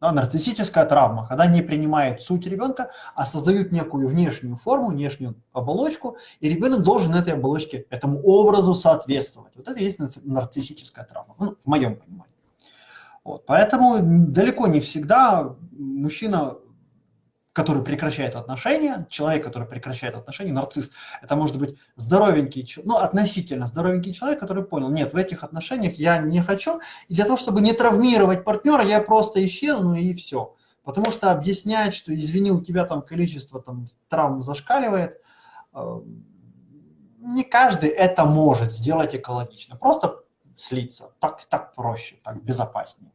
Да, нарциссическая травма, когда не принимают суть ребенка, а создают некую внешнюю форму, внешнюю оболочку, и ребенок должен этой оболочке, этому образу соответствовать. Вот это и есть нарциссическая травма, ну, в моем понимании. Вот. Поэтому далеко не всегда мужчина, который прекращает отношения, человек, который прекращает отношения, нарцисс, это может быть здоровенький, ну, относительно здоровенький человек, который понял, нет, в этих отношениях я не хочу, и для того, чтобы не травмировать партнера, я просто исчезну и все. Потому что объяснять, что извини, у тебя там количество там, травм зашкаливает, э, не каждый это может сделать экологично. Просто слиться. Так, так проще, так безопаснее.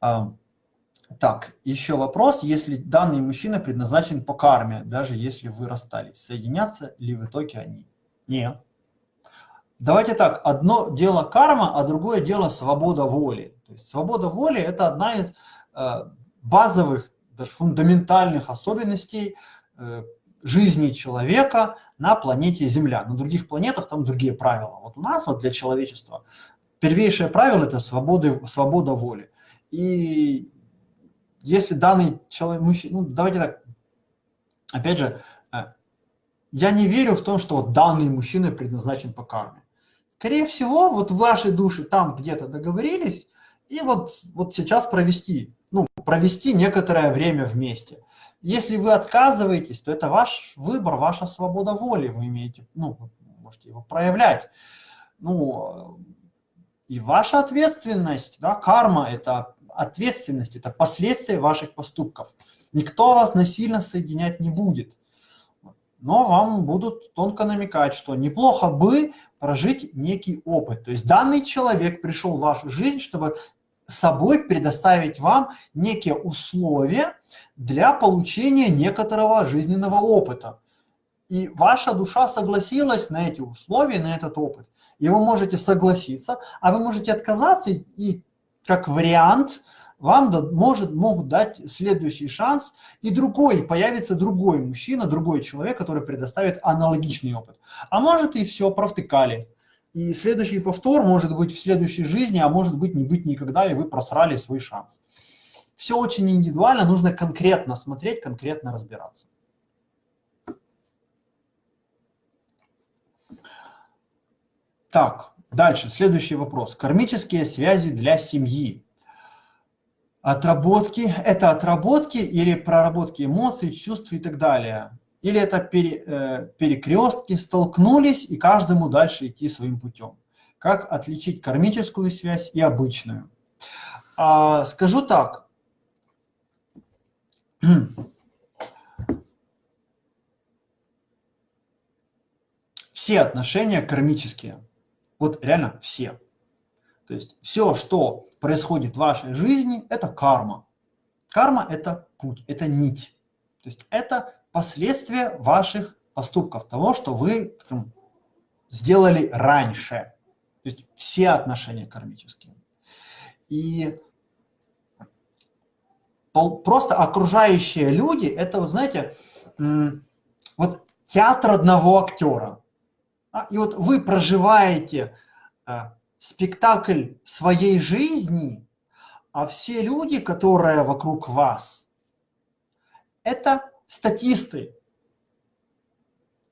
Так, еще вопрос. Если данный мужчина предназначен по карме, даже если вы расстались, соединятся ли в итоге они? Нет. Давайте так, одно дело карма, а другое дело свобода воли. То есть свобода воли – это одна из э, базовых, даже фундаментальных особенностей э, жизни человека на планете Земля. На других планетах там другие правила. Вот у нас вот для человечества первейшее правило – это свобода, свобода воли. И если данный человек, мужчина, ну давайте так, опять же, э, я не верю в то, что данный мужчина предназначен по карме. Скорее всего, вот ваши души там где-то договорились, и вот, вот сейчас провести, ну, провести некоторое время вместе. Если вы отказываетесь, то это ваш выбор, ваша свобода воли, вы имеете, ну, можете его проявлять. Ну, и ваша ответственность, да, карма – это ответственность, это последствия ваших поступков. Никто вас насильно соединять не будет. Но вам будут тонко намекать, что неплохо бы прожить некий опыт. То есть данный человек пришел в вашу жизнь, чтобы собой предоставить вам некие условия для получения некоторого жизненного опыта. И ваша душа согласилась на эти условия, на этот опыт. И вы можете согласиться, а вы можете отказаться и как вариант вам может, могут дать следующий шанс, и другой, появится другой мужчина, другой человек, который предоставит аналогичный опыт. А может и все, провтыкали. И следующий повтор может быть в следующей жизни, а может быть не быть никогда, и вы просрали свой шанс. Все очень индивидуально, нужно конкретно смотреть, конкретно разбираться. Так, Дальше, следующий вопрос. Кармические связи для семьи. Отработки – это отработки или проработки эмоций, чувств и так далее? Или это пере, э, перекрестки, столкнулись и каждому дальше идти своим путем? Как отличить кармическую связь и обычную? А, скажу так. Все отношения кармические – вот реально все. То есть все, что происходит в вашей жизни, это карма. Карма – это путь, это нить. То есть это последствия ваших поступков, того, что вы там, сделали раньше. То есть все отношения кармические. И просто окружающие люди – это, вот знаете, вот театр одного актера. А, и вот вы проживаете а, спектакль своей жизни А все люди, которые вокруг вас, это статисты.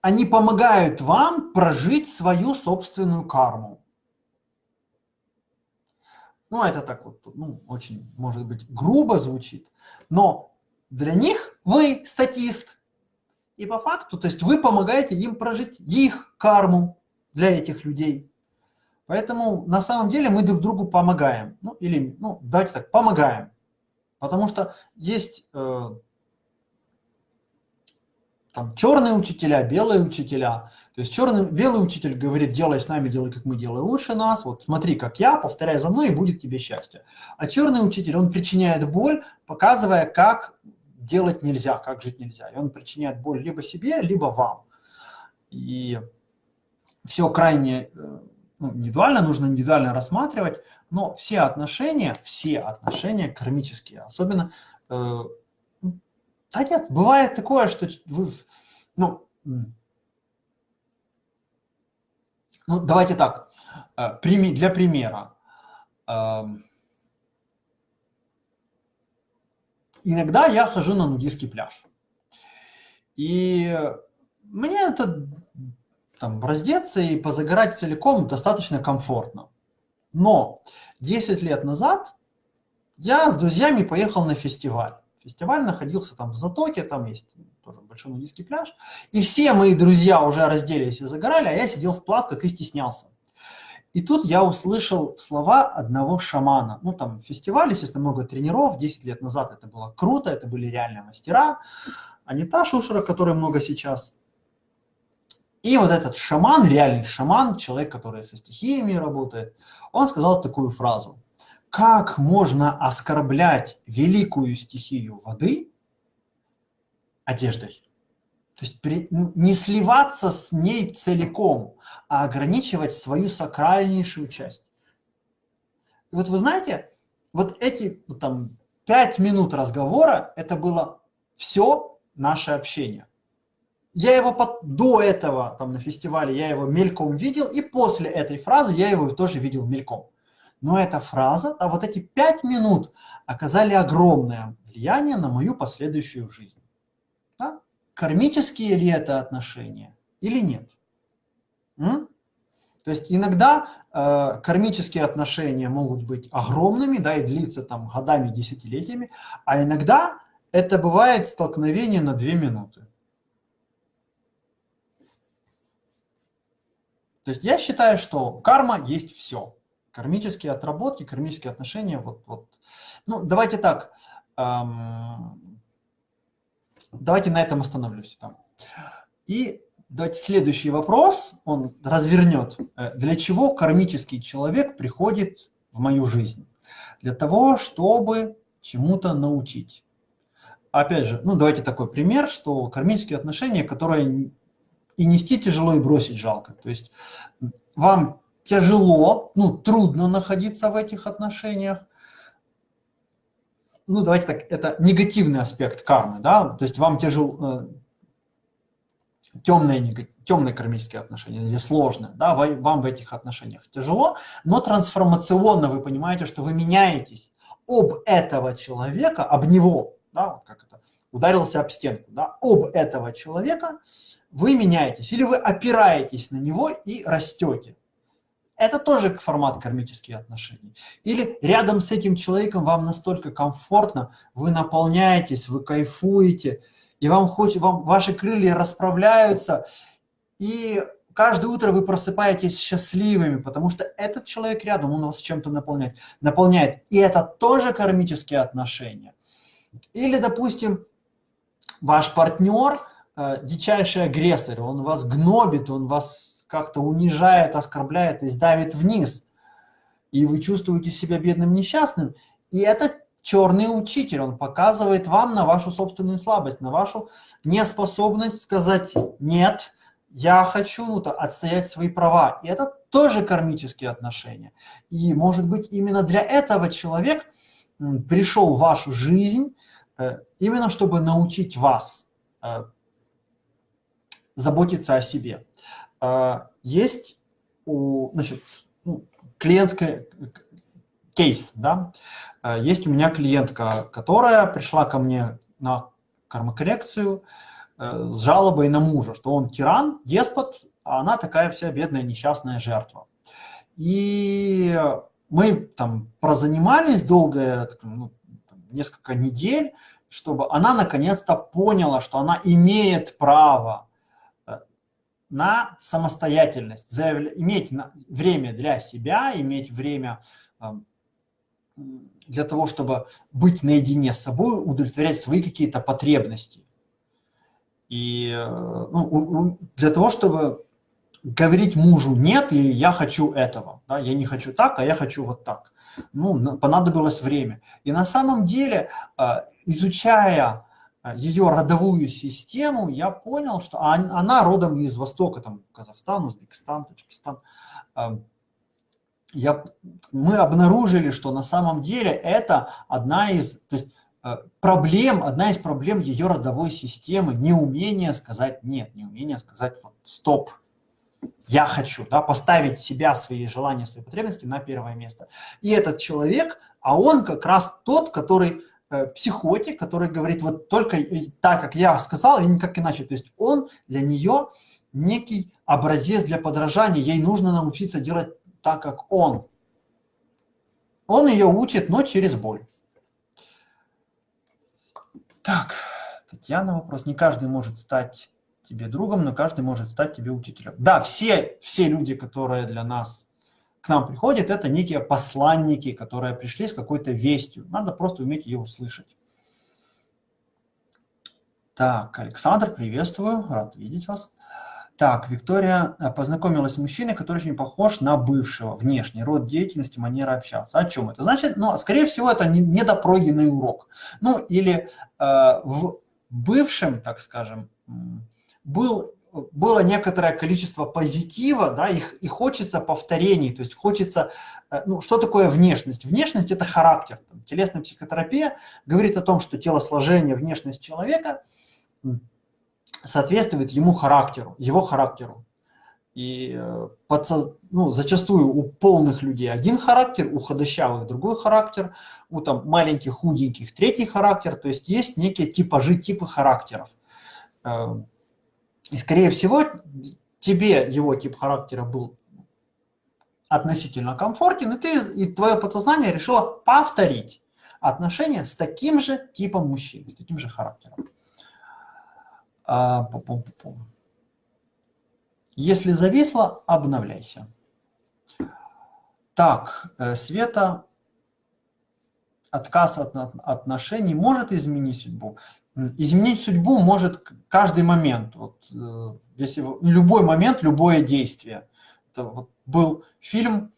Они помогают вам прожить свою собственную карму. Ну, это так вот, ну, очень, может быть, грубо звучит, но для них вы статист. И по факту, то есть вы помогаете им прожить их карму для этих людей. Поэтому на самом деле мы друг другу помогаем. Ну, или, ну, давайте так, помогаем. Потому что есть э, там черные учителя, белые учителя. То есть черный, белый учитель говорит, делай с нами, делай как мы, делай лучше нас. Вот смотри, как я, повторяй за мной, и будет тебе счастье. А черный учитель, он причиняет боль, показывая, как делать нельзя, как жить нельзя. И он причиняет боль либо себе, либо вам. И все крайне э, ну, индивидуально, нужно индивидуально рассматривать, но все отношения, все отношения кармические, особенно, э, да нет, бывает такое, что вы, ну, ну давайте так, э, для примера, э, иногда я хожу на нудистский пляж, и мне это там, раздеться и позагорать целиком достаточно комфортно. Но 10 лет назад я с друзьями поехал на фестиваль. Фестиваль находился там в Затоке, там есть тоже большой нудистский пляж. И все мои друзья уже разделись и загорали, а я сидел в плавках и стеснялся. И тут я услышал слова одного шамана. Ну, там фестиваль, естественно, много тренеров. 10 лет назад это было круто, это были реальные мастера. А не та шушера, которой много сейчас. И вот этот шаман, реальный шаман, человек, который со стихиями работает, он сказал такую фразу. Как можно оскорблять великую стихию воды одеждой? То есть при, не сливаться с ней целиком, а ограничивать свою сакральнейшую часть. И вот вы знаете, вот эти там пять минут разговора, это было все наше общение. Я его под, до этого там на фестивале, я его мельком видел, и после этой фразы я его тоже видел мельком. Но эта фраза, а вот эти пять минут оказали огромное влияние на мою последующую жизнь. Кармические ли это отношения или нет? М? То есть иногда э, кармические отношения могут быть огромными, да, и длиться там годами, десятилетиями, а иногда это бывает столкновение на две минуты. То есть я считаю, что карма есть все. Кармические отработки, кармические отношения. Вот, вот. Ну, давайте так. Эм, давайте на этом остановлюсь. И давайте следующий вопрос, он развернет. Э, для чего кармический человек приходит в мою жизнь? Для того, чтобы чему-то научить. Опять же, ну давайте такой пример, что кармические отношения, которые и нести тяжело, и бросить жалко. То есть вам тяжело, ну, трудно находиться в этих отношениях. Ну, давайте так, это негативный аспект кармы, да, то есть вам тяжело, э, темные, темные кармические отношения или сложные, да, вам в этих отношениях тяжело, но трансформационно вы понимаете, что вы меняетесь об этого человека, об него, да, как это, ударился об стенку, да, об этого человека, вы меняетесь, или вы опираетесь на него и растете. Это тоже формат кармических отношений. Или рядом с этим человеком вам настолько комфортно, вы наполняетесь, вы кайфуете, и вам хочет, вам, ваши крылья расправляются, и каждое утро вы просыпаетесь счастливыми, потому что этот человек рядом, он вас чем-то наполняет, наполняет. И это тоже кармические отношения. Или, допустим, ваш партнер – э, дичайший агрессор, он вас гнобит, он вас как-то унижает, оскорбляет и давит вниз. И вы чувствуете себя бедным, несчастным. И это черный учитель, он показывает вам на вашу собственную слабость, на вашу неспособность сказать «нет», я хочу ну, отстоять свои права. И это тоже кармические отношения. И, может быть, именно для этого человек пришел в вашу жизнь, э, именно чтобы научить вас э, заботиться о себе. А, есть у, значит, ну, клиентская, кейс, да. Э, есть у меня клиентка, которая пришла ко мне на кармокоррекцию э, с жалобой на мужа, что он тиран, деспот, а она такая вся бедная несчастная жертва. И мы там прозанимались долго, ну, несколько недель, чтобы она наконец-то поняла, что она имеет право на самостоятельность, иметь время для себя, иметь время для того, чтобы быть наедине с собой, удовлетворять свои какие-то потребности. И э, ну, для того, чтобы говорить мужу «нет» или «я хочу этого», да, «я не хочу так, а я хочу вот так». Ну, понадобилось время. И на самом деле, э, изучая ее родовую систему, я понял, что она родом из Востока, там Казахстан, Узбекистан, Таджикистан, я, мы обнаружили, что на самом деле это одна из то есть, э, проблем, одна из проблем ее родовой системы, неумение сказать нет, неумение сказать вот, стоп, я хочу, да, поставить себя, свои желания, свои потребности на первое место. И этот человек, а он как раз тот, который психотик, который говорит вот только так, как я сказал, и никак иначе. То есть он для нее некий образец для подражания, ей нужно научиться делать так как он. Он ее учит, но через боль. Так, Татьяна вопрос. Не каждый может стать тебе другом, но каждый может стать тебе учителем. Да, все, все люди, которые для нас, к нам приходят, это некие посланники, которые пришли с какой-то вестью. Надо просто уметь ее услышать. Так, Александр, приветствую, рад видеть вас. Так, Виктория э, познакомилась с мужчиной, который очень похож на бывшего, внешний, род деятельности, манера общаться. О чем это? Значит, ну, скорее всего, это недопройденный урок. Ну, или э, в бывшем, так скажем, был, было некоторое количество позитива, да, и, и хочется повторений, то есть хочется, э, ну, что такое внешность? Внешность – это характер. Там, телесная психотерапия говорит о том, что телосложение, внешность человека – соответствует ему характеру, его характеру. И э, подсоз... ну, зачастую у полных людей один характер, у худощавых другой характер, у там, маленьких, худеньких третий характер. То есть есть некие типажи, типы характеров. И, скорее всего, тебе его тип характера был относительно комфортен, и, ты, и твое подсознание решило повторить отношения с таким же типом мужчины, с таким же характером. А, пу -пу -пу Если зависло, обновляйся. Так, э, Света, отказ от отношений может изменить судьбу? Изменить судьбу может каждый момент. Вот, э, если любой момент, любое действие. Это вот был фильм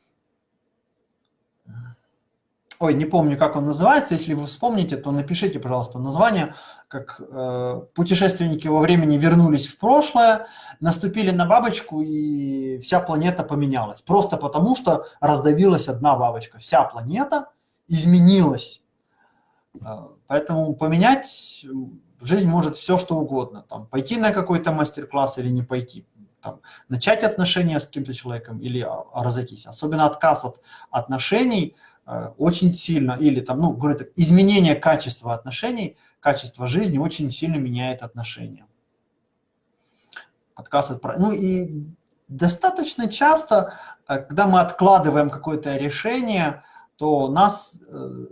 ой, не помню, как он называется, если вы вспомните, то напишите, пожалуйста, название, как э, путешественники во времени вернулись в прошлое, наступили на бабочку, и вся планета поменялась. Просто потому, что раздавилась одна бабочка. Вся планета изменилась. Э, поэтому поменять в жизнь может все, что угодно. Там, пойти на какой-то мастер-класс или не пойти. Там, начать отношения с каким-то человеком или а, разойтись. Особенно отказ от отношений – очень сильно, или там, ну, говорю так, изменение качества отношений, качество жизни очень сильно меняет отношения. Отказ от... Ну и достаточно часто, когда мы откладываем какое-то решение, то нас э,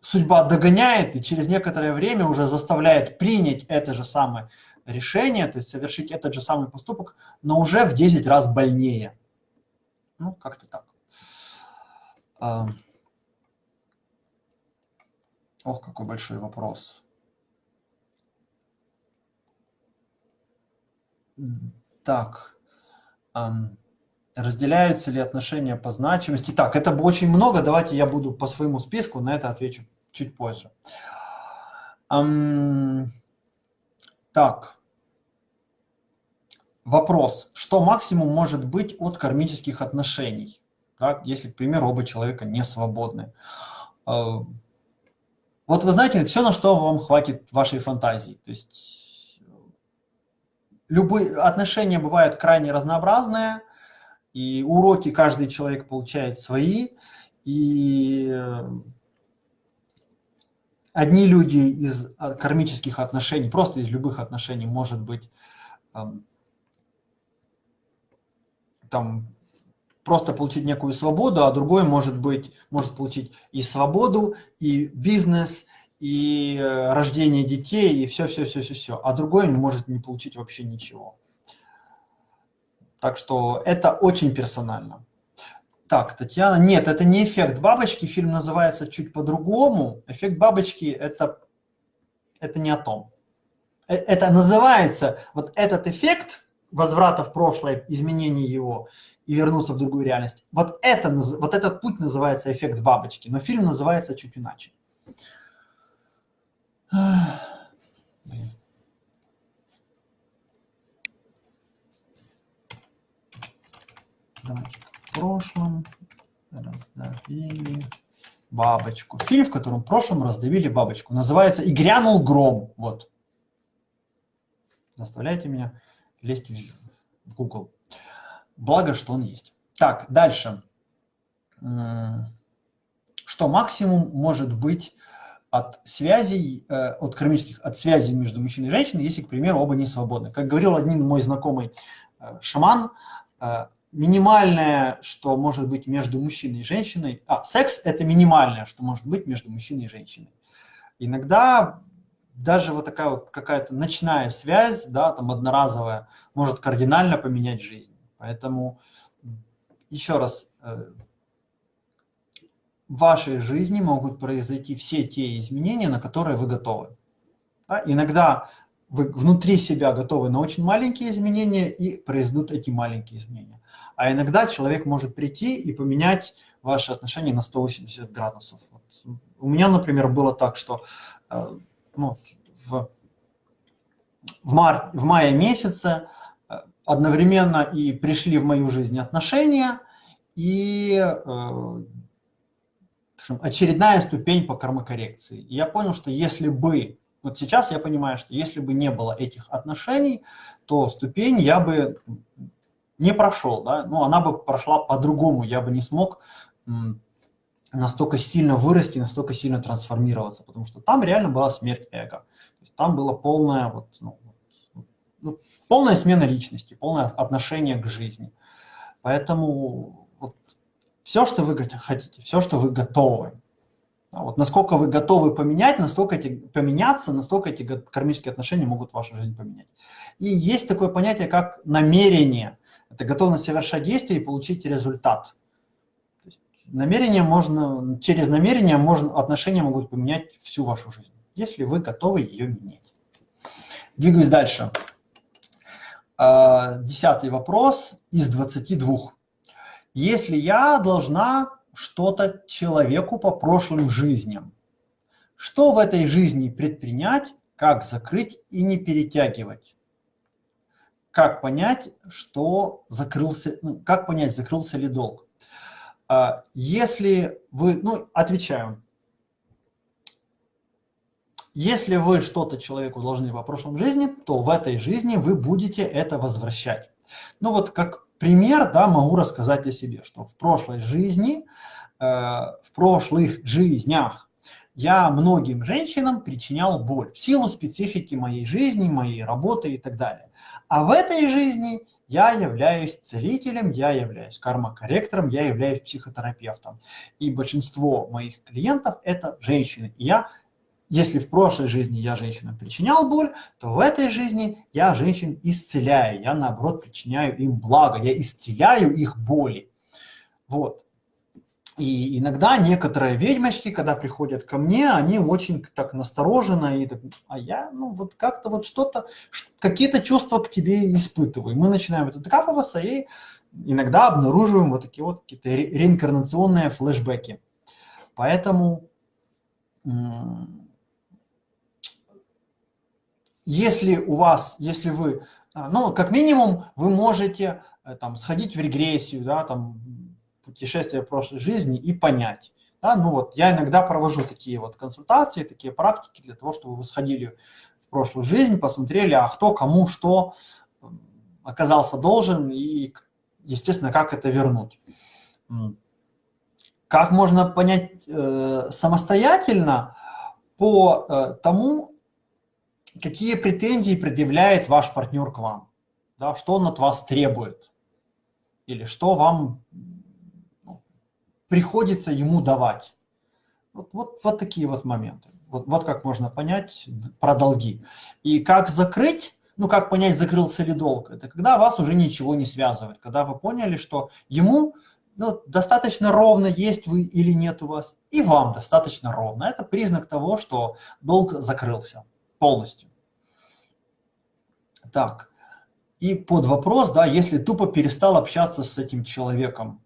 судьба догоняет и через некоторое время уже заставляет принять это же самое решение, то есть совершить этот же самый поступок, но уже в 10 раз больнее. Ну, как-то так. Ох, какой большой вопрос. Так, разделяются ли отношения по значимости? Так, это очень много, давайте я буду по своему списку, на это отвечу чуть позже. Так, вопрос. Что максимум может быть от кармических отношений? Так, если, к примеру, оба человека не свободны. А, вот вы знаете, все, на что вам хватит вашей фантазии. То есть любые отношения бывают крайне разнообразные, и уроки каждый человек получает свои. И э, одни люди из кармических отношений, просто из любых отношений, может быть, там просто получить некую свободу, а другой может быть, может получить и свободу, и бизнес, и э, рождение детей, и все-все-все-все-все. А другой может не получить вообще ничего. Так что это очень персонально. Так, Татьяна, нет, это не эффект бабочки, фильм называется чуть по-другому. Эффект бабочки это, это не о том. Э, это называется, вот этот эффект возврата в прошлое, изменения его и вернуться в другую реальность, вот, это, вот этот путь называется эффект бабочки, но фильм называется чуть иначе. Давайте в прошлом раздавили бабочку. Фильм, в котором в прошлом раздавили бабочку. Называется «И грянул гром». Вот. Заставляйте меня лезть в Google. Благо, что он есть. Так, дальше. Что максимум может быть от связей, э, от кармических, от связей между мужчиной и женщиной, если, к примеру, оба не свободны. Как говорил один мой знакомый э, шаман, э, минимальное, что может быть между мужчиной и женщиной, а секс – это минимальное, что может быть между мужчиной и женщиной. Иногда даже вот такая вот какая-то ночная связь, да, там одноразовая, может кардинально поменять жизнь. Поэтому еще раз, э, в вашей жизни могут произойти все те изменения, на которые вы готовы. Да? Иногда вы внутри себя готовы на очень маленькие изменения и произойдут эти маленькие изменения. А иногда человек может прийти и поменять ваши отношения на 180 градусов. Вот. У меня, например, было так, что э, ну, в, в, мар, в мае месяце э, одновременно и пришли в мою жизнь отношения, и э, очередная ступень по кармокоррекции. И я понял, что если бы, вот сейчас я понимаю, что если бы не было этих отношений, то ступень я бы не прошел, да, ну, она бы прошла по-другому, я бы не смог настолько сильно вырасти, настолько сильно трансформироваться, потому что там реально была смерть эго. То есть там была полная, вот, ну, ну, полная смена личности, полное отношение к жизни. Поэтому вот, все, что вы хотите, все, что вы готовы, вот насколько вы готовы поменять, настолько эти, поменяться, настолько эти кармические отношения могут вашу жизнь поменять. И есть такое понятие, как намерение. Это готовность совершать действия и получить результат намерение можно, через намерение можно, отношения могут поменять всю вашу жизнь, если вы готовы ее менять. Двигаюсь дальше. А, десятый вопрос из 22. Если я должна что-то человеку по прошлым жизням, что в этой жизни предпринять, как закрыть и не перетягивать? Как понять, что закрылся, ну, как понять, закрылся ли долг? А, если вы, ну, отвечаю, если вы что-то человеку должны по прошлом жизни, то в этой жизни вы будете это возвращать. Ну вот как пример, да, могу рассказать о себе, что в прошлой жизни, э, в прошлых жизнях я многим женщинам причинял боль в силу специфики моей жизни, моей работы и так далее. А в этой жизни я являюсь целителем, я являюсь кармокорректором, я являюсь психотерапевтом. И большинство моих клиентов – это женщины. И я, если в прошлой жизни я женщинам причинял боль, то в этой жизни я женщин исцеляю. Я, наоборот, причиняю им благо, я исцеляю их боли. Вот. И иногда некоторые ведьмочки, когда приходят ко мне, они очень так настороженно, и так, а я, ну, вот как-то вот что-то, какие-то чувства к тебе испытываю. Мы начинаем это докапываться и иногда обнаруживаем вот такие вот какие-то ре реинкарнационные флешбеки. Поэтому, если у вас, если вы, а, ну, как минимум, вы можете э, там сходить в регрессию, да, там, путешествие прошлой жизни и понять. Да, ну вот я иногда провожу такие вот консультации, такие практики для того, чтобы вы сходили в прошлую жизнь, посмотрели, а кто кому что оказался должен и, естественно, как это вернуть. Как можно понять э, самостоятельно по э, тому, какие претензии предъявляет ваш партнер к вам, да, что он от вас требует, или что вам приходится ему давать. Вот, вот, вот такие вот моменты. Вот, вот как можно понять про долги. И как закрыть, ну как понять, закрылся ли долг, это когда вас уже ничего не связывает, когда вы поняли, что ему ну, достаточно ровно, есть вы или нет у вас, и вам достаточно ровно. Это признак того, что долг закрылся полностью. Так, и под вопрос, да, если тупо перестал общаться с этим человеком,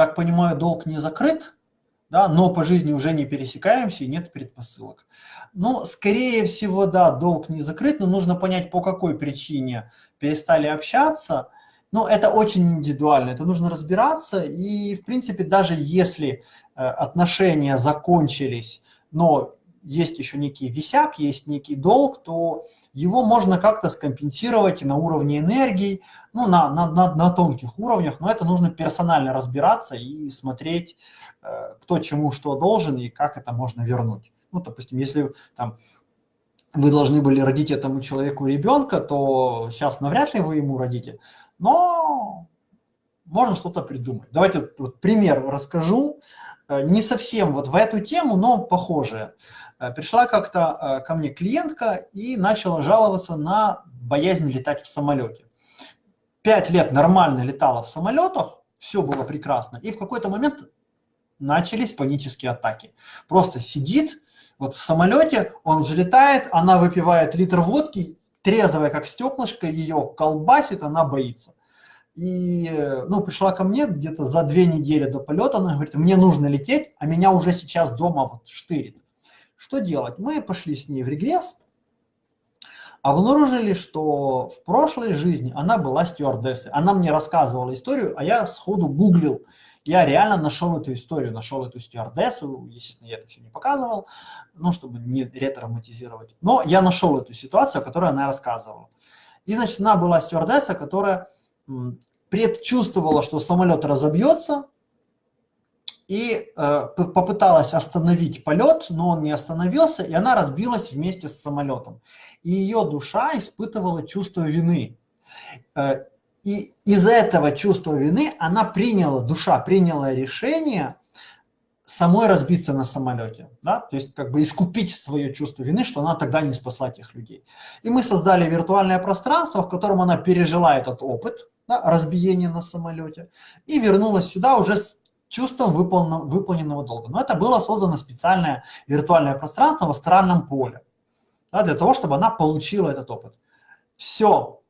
так понимаю, долг не закрыт, да, но по жизни уже не пересекаемся и нет предпосылок. Ну, скорее всего, да, долг не закрыт, но нужно понять, по какой причине перестали общаться – ну, это очень индивидуально, это нужно разбираться. И, в принципе, даже если э, отношения закончились, но есть еще некий висяк, есть некий долг, то его можно как-то скомпенсировать на уровне энергии, ну, на, на, на, на тонких уровнях, но это нужно персонально разбираться и смотреть, э, кто чему что должен и как это можно вернуть. Ну, допустим, если там вы должны были родить этому человеку ребенка, то сейчас навряд ли вы ему родите, но можно что-то придумать. Давайте вот пример расскажу, э, не совсем вот в эту тему, но похожее. Э, пришла как-то э, ко мне клиентка и начала жаловаться на боязнь летать в самолете. Пять лет нормально летала в самолетах, все было прекрасно, и в какой-то момент начались панические атаки. Просто сидит вот в самолете, он взлетает, она выпивает литр водки трезвая, как стеклышко, ее колбасит, она боится. И, ну, пришла ко мне где-то за две недели до полета, она говорит, мне нужно лететь, а меня уже сейчас дома вот штырит. Что делать? Мы пошли с ней в регресс, обнаружили, что в прошлой жизни она была стюардессой. Она мне рассказывала историю, а я сходу гуглил, я реально нашел эту историю, нашел эту стюардессу, естественно, я это все не показывал, ну, чтобы не ретравматизировать. Но я нашел эту ситуацию, о которой она рассказывала. И, значит, она была стюардесса, которая предчувствовала, что самолет разобьется, и э, попыталась остановить полет, но он не остановился, и она разбилась вместе с самолетом. И ее душа испытывала чувство вины. Э, и из этого чувства вины она приняла, душа приняла решение самой разбиться на самолете, да? то есть как бы искупить свое чувство вины, что она тогда не спасла тех людей. И мы создали виртуальное пространство, в котором она пережила этот опыт да, разбиения на самолете и вернулась сюда уже с чувством выполненного, долга. Но это было создано специальное виртуальное пространство в астральном поле, да, для того, чтобы она получила этот опыт. Все.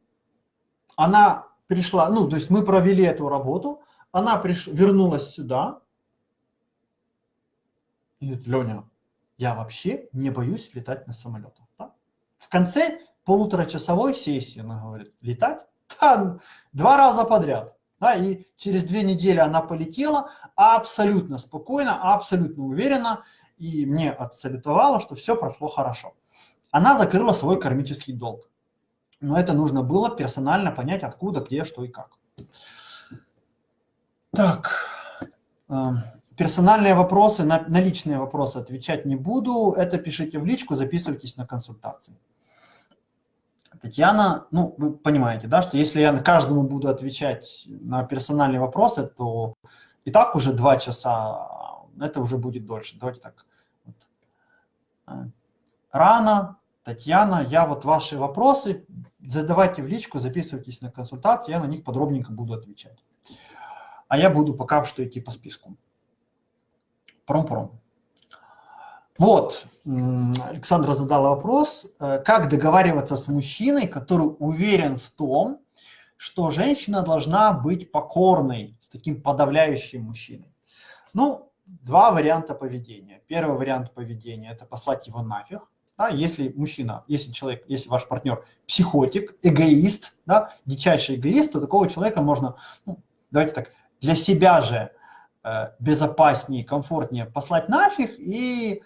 Она пришла, ну, то есть мы провели эту работу, она приш, вернулась сюда, и говорит, Леня, я вообще не боюсь летать на самолетах. Да? В конце полуторачасовой сессии она говорит, летать? Да, два раза подряд. Да, и через две недели она полетела абсолютно спокойно, абсолютно уверенно, и мне отсалютовала, что все прошло хорошо. Она закрыла свой кармический долг но это нужно было персонально понять, откуда, где, что и как. Так, эм, персональные вопросы, на, на личные вопросы отвечать не буду. Это пишите в личку, записывайтесь на консультации. Татьяна, ну, вы понимаете, да, что если я каждому буду отвечать на персональные вопросы, то и так уже два часа, это уже будет дольше. Давайте так. Вот. Э, рано, Татьяна, я вот ваши вопросы задавайте в личку, записывайтесь на консультации, я на них подробненько буду отвечать. А я буду пока что идти по списку. Пром-пром. Вот, Александра задала вопрос, э, как договариваться с мужчиной, который уверен в том, что женщина должна быть покорной, с таким подавляющим мужчиной. Ну, два варианта поведения. Первый вариант поведения – это послать его нафиг, да, если мужчина, если человек, если ваш партнер психотик, эгоист, да, дичайший эгоист, то такого человека можно, ну, давайте так, для себя же э, безопаснее, комфортнее послать нафиг и,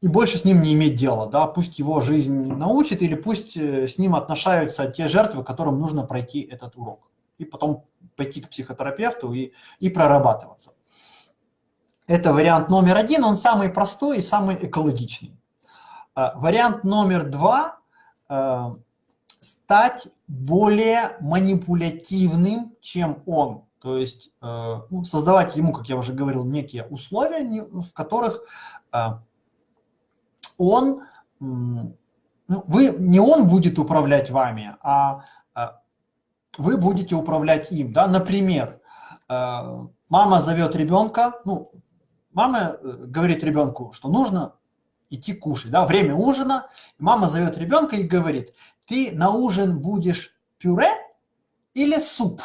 и больше с ним не иметь дела. Да, пусть его жизнь научит или пусть э, с ним отношаются те жертвы, которым нужно пройти этот урок. И потом пойти к психотерапевту и, и прорабатываться. Это вариант номер один, он самый простой и самый экологичный. А, вариант номер два а, – стать более манипулятивным, чем он. То есть а, ну, создавать ему, как я уже говорил, некие условия, в которых он, ну, вы, не он будет управлять вами, а вы будете управлять им. Да? Например, мама зовет ребенка, ну, мама э, говорит ребенку, что нужно идти кушать, да, время ужина, мама зовет ребенка и говорит, ты на ужин будешь пюре или суп?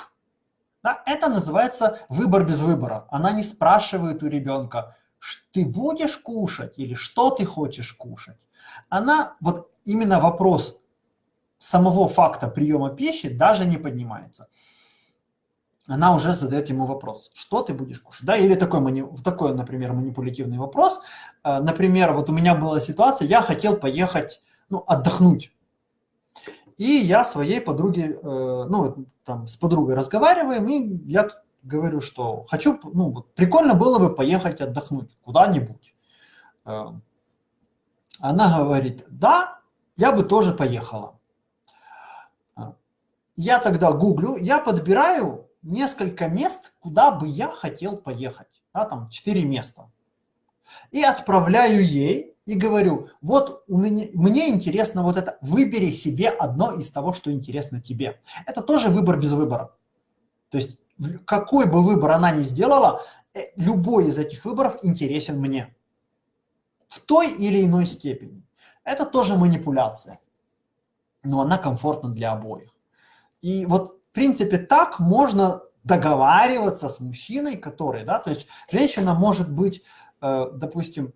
Да, это называется выбор без выбора. Она не спрашивает у ребенка, ты будешь кушать или что ты хочешь кушать. Она, вот именно вопрос самого факта приема пищи даже не поднимается. Она уже задает ему вопрос, что ты будешь кушать, да, или такой, такой, например, манипулятивный вопрос, э, например, вот у меня была ситуация, я хотел поехать, ну, отдохнуть, и я своей подруге, э, ну, там, с подругой разговариваем, и я говорю, что хочу, ну, вот, прикольно было бы поехать отдохнуть куда-нибудь. Э, она говорит, да, я бы тоже поехала. Я тогда гуглю, я подбираю несколько мест, куда бы я хотел поехать. Да, там 4 места. И отправляю ей и говорю, вот у меня, мне интересно вот это, выбери себе одно из того, что интересно тебе. Это тоже выбор без выбора. То есть какой бы выбор она ни сделала, э, любой из этих выборов интересен мне. В той или иной степени. Это тоже манипуляция. Но она комфортна для обоих. И вот принципе, так можно договариваться с мужчиной, который, да, то есть женщина может быть, э, допустим,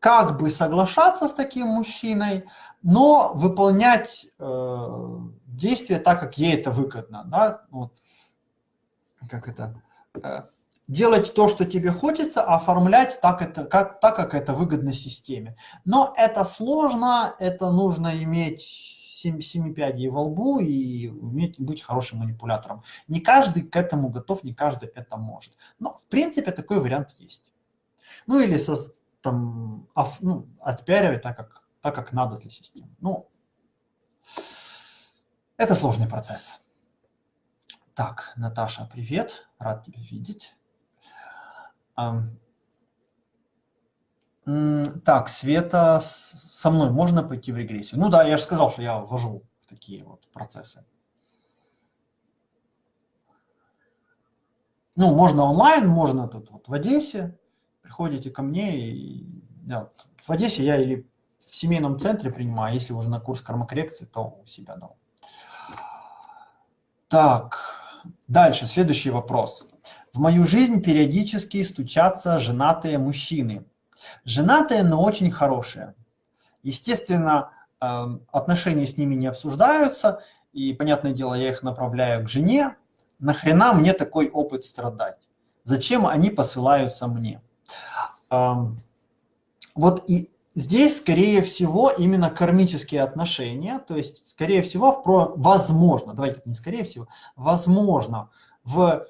как бы соглашаться с таким мужчиной, но выполнять э, действия так, как ей это выгодно, да, вот, как это, э, делать то, что тебе хочется, оформлять так, это, как, так, как это выгодно системе. Но это сложно, это нужно иметь семи, семи пядей во лбу и уметь быть хорошим манипулятором. Не каждый к этому готов, не каждый это может. Но, в принципе, такой вариант есть. Ну, или со, там, оф, ну, отпиаривать так как, так, как надо для системы. Ну, это сложный процесс. Так, Наташа, привет, рад тебя видеть. Так, Света, со мной можно пойти в регрессию? Ну да, я же сказал, что я ввожу в такие вот процессы. Ну, можно онлайн, можно тут вот в Одессе. Приходите ко мне. И, да, в Одессе я или в семейном центре принимаю, если уже на курс кармокоррекции, то у себя дал. Так, дальше, следующий вопрос. В мою жизнь периодически стучатся женатые мужчины. Женатые, но очень хорошие. Естественно, эм, отношения с ними не обсуждаются, и, понятное дело, я их направляю к жене. Нахрена мне такой опыт страдать? Зачем они посылаются мне? Эм, вот и здесь, скорее всего, именно кармические отношения, то есть, скорее всего, в возможно, давайте не скорее всего, возможно, в...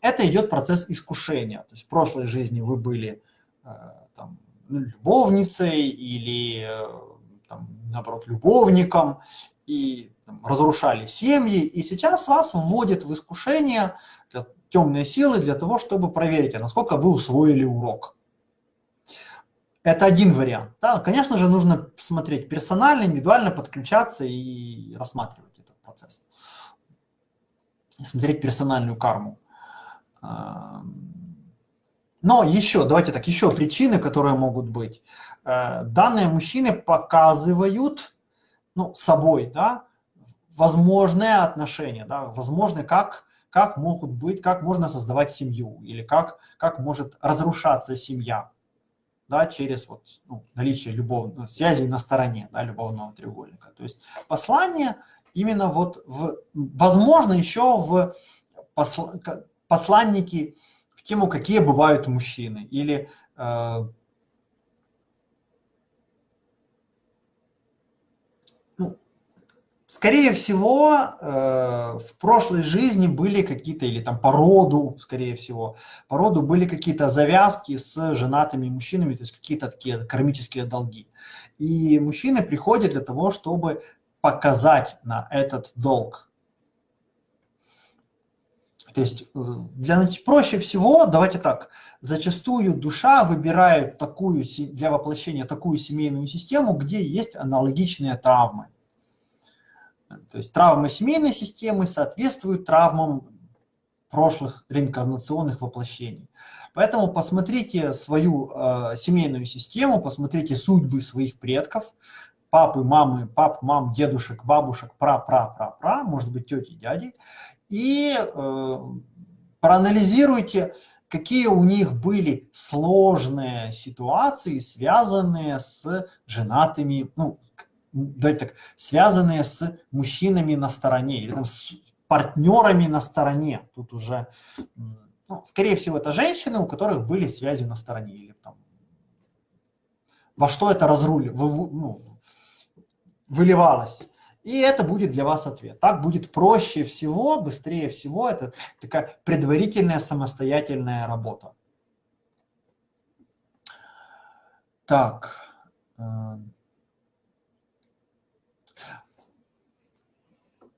это идет процесс искушения. То есть в прошлой жизни вы были э, там, любовницей или, э, там, наоборот, любовником, и там, разрушали семьи, и сейчас вас вводят в искушение для, темные силы для того, чтобы проверить, а насколько вы усвоили урок. Это один вариант. Да, конечно же, нужно смотреть персонально, индивидуально, подключаться и рассматривать этот процесс. Смотреть персональную карму. Но еще, давайте так, еще причины, которые могут быть. Э, данные мужчины показывают ну, собой да, возможные отношения, да, возможные, как, как могут быть, как можно создавать семью, или как, как может разрушаться семья да, через вот, ну, наличие любовных связей на стороне да, любовного треугольника. То есть послание именно вот, в, возможно, еще в посл, посланники в тему, какие бывают мужчины. Или э, скорее всего, э, в прошлой жизни были какие-то, или там по роду, скорее всего, по роду были какие-то завязки с женатыми мужчинами, то есть какие-то такие кармические долги. И мужчины приходят для того, чтобы показать на этот долг. То есть э, для, проще всего, давайте так, зачастую душа выбирает такую, для воплощения такую семейную систему, где есть аналогичные травмы. То есть травмы семейной системы соответствуют травмам прошлых реинкарнационных воплощений. Поэтому посмотрите свою э, семейную систему, посмотрите судьбы своих предков, папы, мамы, пап, мам, дедушек, бабушек, пра-пра-пра-пра, может быть, тети, дяди, и э, проанализируйте, какие у них были сложные ситуации, связанные с женатыми, ну, давайте так, связанные с мужчинами на стороне, или там с партнерами на стороне. Тут уже, ну, скорее всего, это женщины, у которых были связи на стороне, или там, во что это разрули, ну, выливалось. И это будет для вас ответ. Так будет проще всего, быстрее всего. Это такая предварительная самостоятельная работа. Так.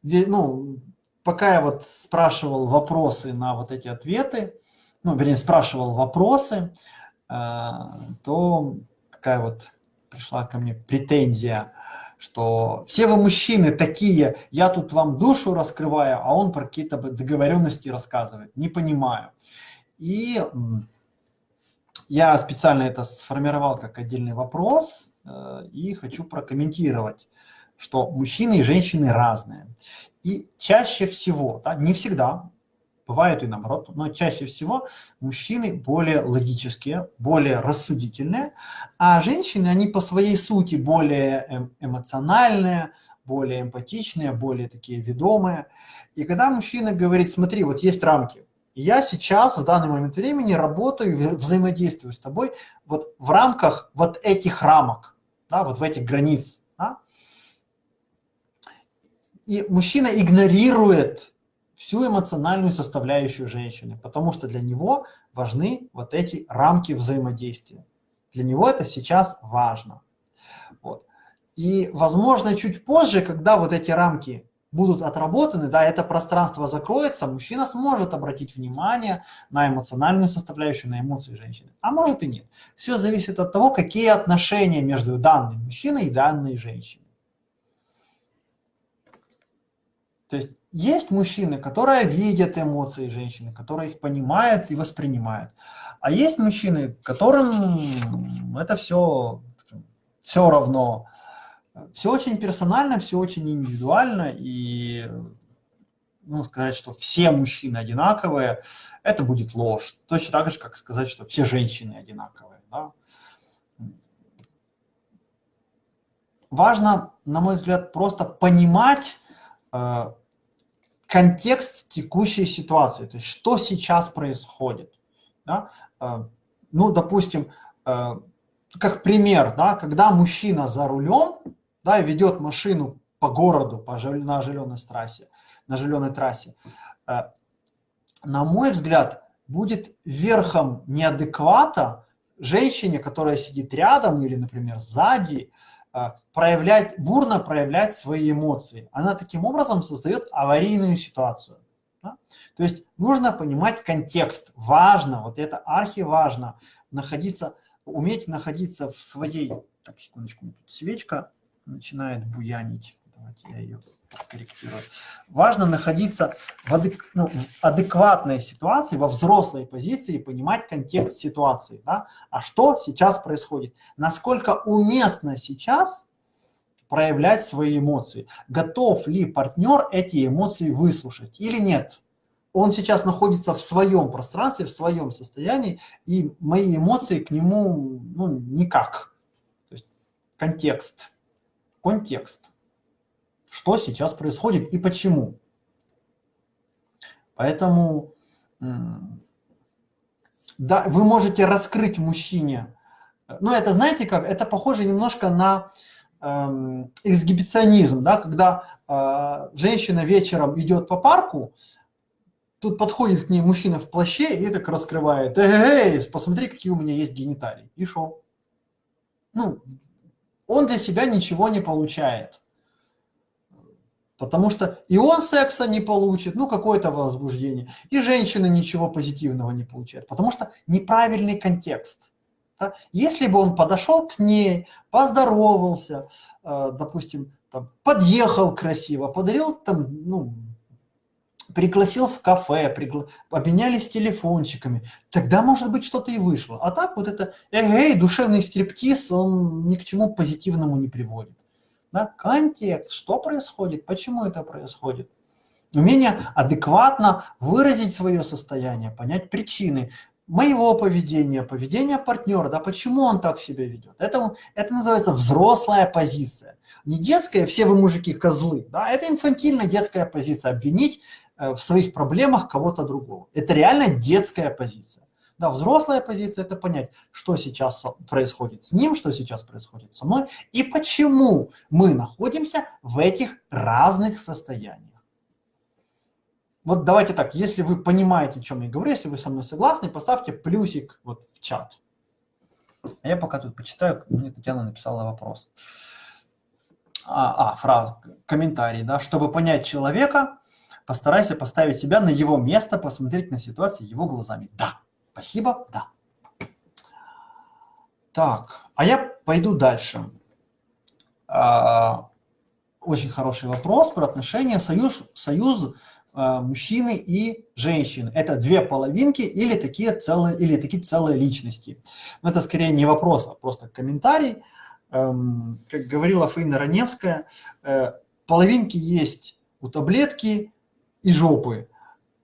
Ну, пока я вот спрашивал вопросы на вот эти ответы, ну, вернее, спрашивал вопросы, э, то такая вот пришла ко мне претензия что все вы мужчины такие, я тут вам душу раскрываю, а он про какие-то договоренности рассказывает. Не понимаю. И я специально это сформировал как отдельный вопрос э, и хочу прокомментировать, что мужчины и женщины разные. И чаще всего, да, не всегда, бывает и наоборот, но чаще всего мужчины более логические, более рассудительные, а женщины, они по своей сути более эм, эмоциональные, более эмпатичные, более такие ведомые. И когда мужчина говорит, смотри, вот есть рамки, я сейчас в данный момент времени работаю, взаимодействую с тобой вот в рамках вот этих рамок, да, вот в этих границ. Да? И мужчина игнорирует всю эмоциональную составляющую женщины, потому что для него важны вот эти рамки взаимодействия. Для него это сейчас важно. Вот. И, возможно, чуть позже, когда вот эти рамки будут отработаны, да, это пространство закроется, мужчина сможет обратить внимание на эмоциональную составляющую, на эмоции женщины. А может и нет. Все зависит от того, какие отношения между данным мужчиной и данной женщиной. То есть есть мужчины, которые видят эмоции женщины, которые их понимают и воспринимают. А есть мужчины, которым это все, все равно. Все очень персонально, все очень индивидуально. И ну, сказать, что все мужчины одинаковые, это будет ложь. Точно так же, как сказать, что все женщины одинаковые. Да? Важно, на мой взгляд, просто понимать, э, контекст текущей ситуации, то есть что сейчас происходит. Да? Э, ну, допустим, э, как пример, да, когда мужчина за рулем да, ведет машину по городу по, на оживленной трассе, на оживленной трассе, э, на мой взгляд, будет верхом неадеквата женщине, которая сидит рядом или, например, сзади, а, проявлять, бурно проявлять свои эмоции. Она таким образом создает аварийную ситуацию. Да? То есть нужно понимать контекст. Важно, вот это архиважно, находиться, уметь находиться в своей... Так, секундочку, тут свечка начинает буянить. Давайте я ее корректирую. Важно находиться в, адек, ну, в адекватной ситуации, во взрослой позиции, понимать контекст ситуации. Да? А что сейчас происходит? Насколько уместно сейчас проявлять свои эмоции? Готов ли партнер эти эмоции выслушать или нет? Он сейчас находится в своем пространстве, в своем состоянии, и мои эмоции к нему ну, никак. То есть контекст. Контекст что сейчас происходит и почему. Поэтому да, вы можете раскрыть мужчине. Ну, это знаете как? Это похоже немножко на эм, эксгибиционизм, да, когда э, женщина вечером идет по парку, тут подходит к ней мужчина в плаще и так раскрывает, эй, эй, посмотри, какие у меня есть гениталии. И шо? Ну, он для себя ничего не получает. Потому что и он секса не получит, ну какое-то возбуждение, и женщина ничего позитивного не получает, потому что неправильный контекст. Да? Если бы он подошел к ней, поздоровался, э, допустим, там, подъехал красиво, подарил там, ну, пригласил в кафе, пригла... обменялись телефончиками, тогда, может быть, что-то и вышло. А так вот это, эй, душевный стриптиз, он ни к чему позитивному не приводит. Да? Контекст, что происходит, почему это происходит. Умение адекватно выразить свое состояние, понять причины моего поведения, поведения партнера, да, почему он так себя ведет. Это, это называется взрослая позиция. Не детская, все вы мужики козлы, да, это инфантильная детская позиция, обвинить э, в своих проблемах кого-то другого. Это реально детская позиция. Да, взрослая позиция – это понять, что сейчас происходит с ним, что сейчас происходит со мной, и почему мы находимся в этих разных состояниях. Вот давайте так, если вы понимаете, о чем я говорю, если вы со мной согласны, поставьте плюсик вот в чат. А я пока тут почитаю, мне Татьяна написала вопрос. А, а фраза, комментарий, да, чтобы понять человека, постарайся поставить себя на его место, посмотреть на ситуацию его глазами. Да, Спасибо, да. Так, а я пойду дальше. А, очень хороший вопрос про отношения союз, союз а, мужчины и женщины. Это две половинки или такие целые, или такие целые личности. Но это скорее не вопрос, а просто комментарий. Эм, как говорила Фаина Раневская, э, половинки есть у таблетки и жопы,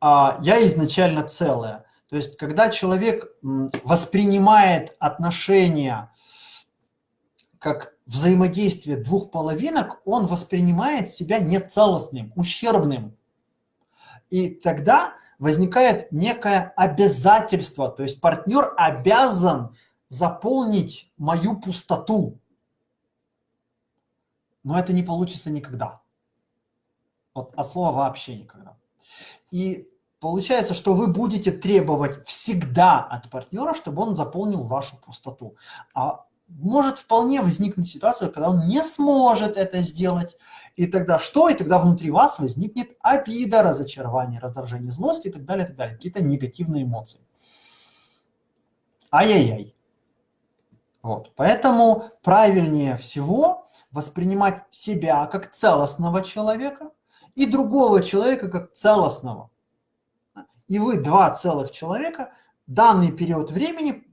а я изначально целая. То есть, когда человек воспринимает отношения как взаимодействие двух половинок, он воспринимает себя нецелостным, ущербным. И тогда возникает некое обязательство, то есть партнер обязан заполнить мою пустоту. Но это не получится никогда. Вот от слова вообще никогда. И Получается, что вы будете требовать всегда от партнера, чтобы он заполнил вашу пустоту. А может вполне возникнуть ситуация, когда он не сможет это сделать. И тогда что? И тогда внутри вас возникнет обида, разочарование, раздражение, злость и так далее, и так далее. Какие-то негативные эмоции. Ай-яй-яй. Вот. Поэтому правильнее всего воспринимать себя как целостного человека и другого человека как целостного и вы два целых человека данный период времени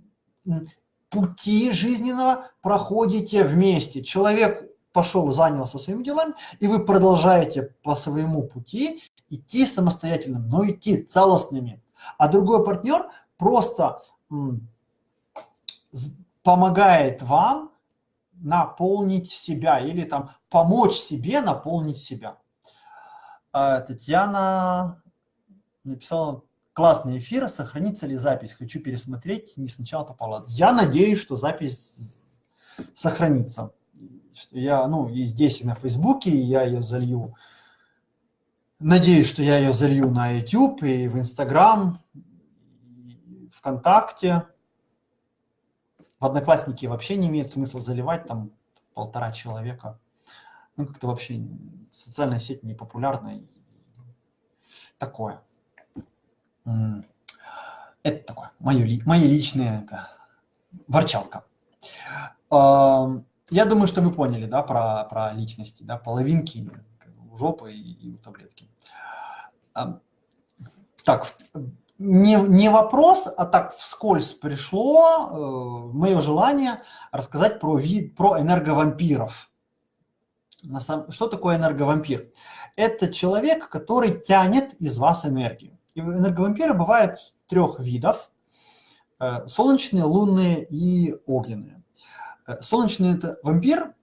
пути жизненного проходите вместе. Человек пошел, занялся своими делами, и вы продолжаете по своему пути идти самостоятельно, но идти целостными. А другой партнер просто помогает вам наполнить себя или там помочь себе наполнить себя. А, Татьяна написала классный эфир, сохранится ли запись? Хочу пересмотреть, не сначала попала. Я надеюсь, что запись сохранится. Что я, ну, и здесь, и на Фейсбуке, и я ее залью. Надеюсь, что я ее залью на YouTube, и в Инстаграм, ВКонтакте. В Одноклассники вообще не имеет смысла заливать, там полтора человека. Ну, как-то вообще социальная сеть не популярна. Такое. Это такое, мое, мое личное, это ворчалка. Я думаю, что вы поняли, да, про, про личности, да, половинки у жопы и, и у таблетки. Так, не, не вопрос, а так вскользь пришло э, мое желание рассказать про, вид, про энерговампиров. На сам, что такое энерговампир? Это человек, который тянет из вас энергию. Энерговампиры бывают трех видов. Э, солнечные, лунные и огненные. Э, солнечный это вампир,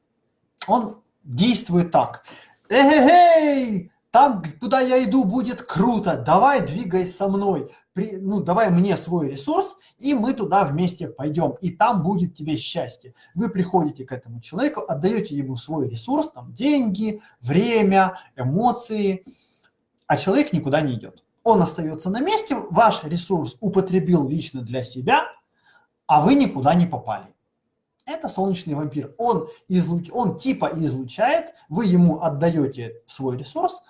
он действует так. Эй, эй, там, куда я иду, будет круто, давай двигай со мной. при, ну, давай мне свой ресурс, и мы туда вместе пойдем, и там будет тебе счастье. Вы приходите к этому человеку, отдаете ему свой ресурс, там, деньги, время, эмоции, а человек никуда не идет. Он остается на месте, ваш ресурс употребил лично для себя, а вы никуда не попали. Это солнечный вампир. Он, излуч... он типа излучает, вы ему отдаете свой ресурс,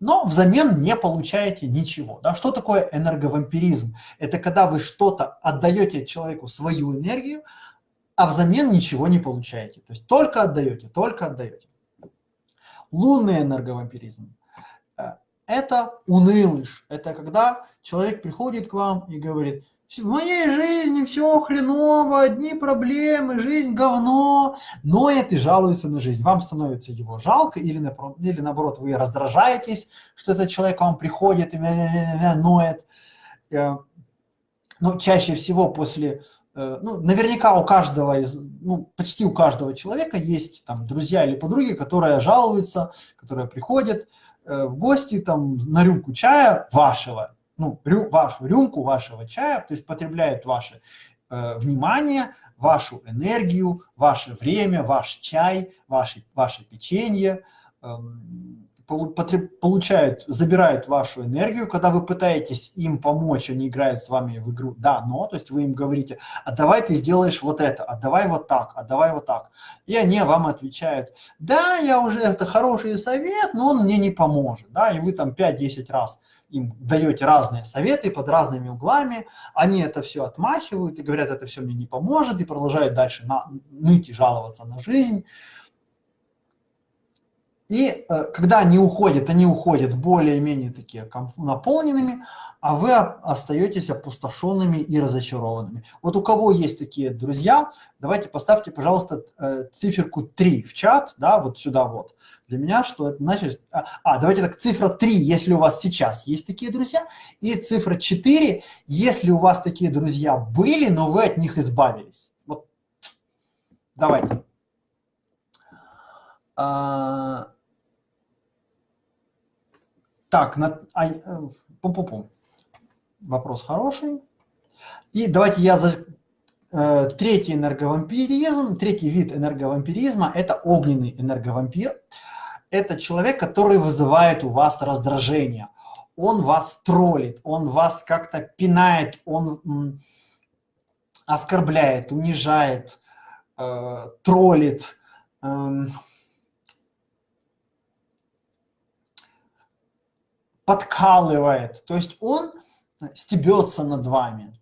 но взамен не получаете ничего. Да? Что такое энерговампиризм? Это когда вы что-то отдаете человеку свою энергию, а взамен ничего не получаете. То есть только отдаете, только отдаете. Лунный энерговампиризм это унылыш. Это когда человек приходит к вам и говорит – в моей жизни все хреново, одни проблемы, жизнь говно, ноет и жалуется на жизнь. Вам становится его жалко или, или наоборот вы раздражаетесь, что этот человек к вам приходит и ноет. Э, но чаще всего после, ну, наверняка у каждого из, ну, почти у каждого человека есть там друзья или подруги, которые жалуются, которые приходят э, в гости там на рюмку чая вашего, ну, рю, вашу рюмку вашего чая, то есть потребляет ваше э, внимание, вашу энергию, ваше время, ваш чай, ваше, ваше печенье, э, получают, забирают вашу энергию, когда вы пытаетесь им помочь, они играют с вами в игру «да, но», то есть вы им говорите «а давай ты сделаешь вот это, а давай вот так, а давай вот так». И они вам отвечают «да, я уже, это хороший совет, но он мне не поможет». Да, и вы там 5-10 раз им даете разные советы под разными углами, они это все отмахивают и говорят, это все мне не поможет, и продолжают дальше на, ныть и жаловаться на жизнь. И э, когда они уходят, они уходят более-менее такие наполненными, а вы остаетесь опустошенными и разочарованными. Вот у кого есть такие друзья, давайте поставьте, пожалуйста, э, циферку 3 в чат, да, вот сюда вот. Для меня что это значит? А, а, давайте так, цифра 3, если у вас сейчас есть такие друзья, и цифра 4, если у вас такие друзья были, но вы от них избавились. Вот, давайте. А, так, на, а, э, пум -пум -пум. Вопрос хороший. И давайте я за э, третий энерговампиризм, третий вид энерговампиризма – это огненный энерговампир. Это человек, который вызывает у вас раздражение. Он вас троллит, он вас как-то пинает, он оскорбляет, унижает, э, троллит, э, подкалывает. То есть он стебется над вами,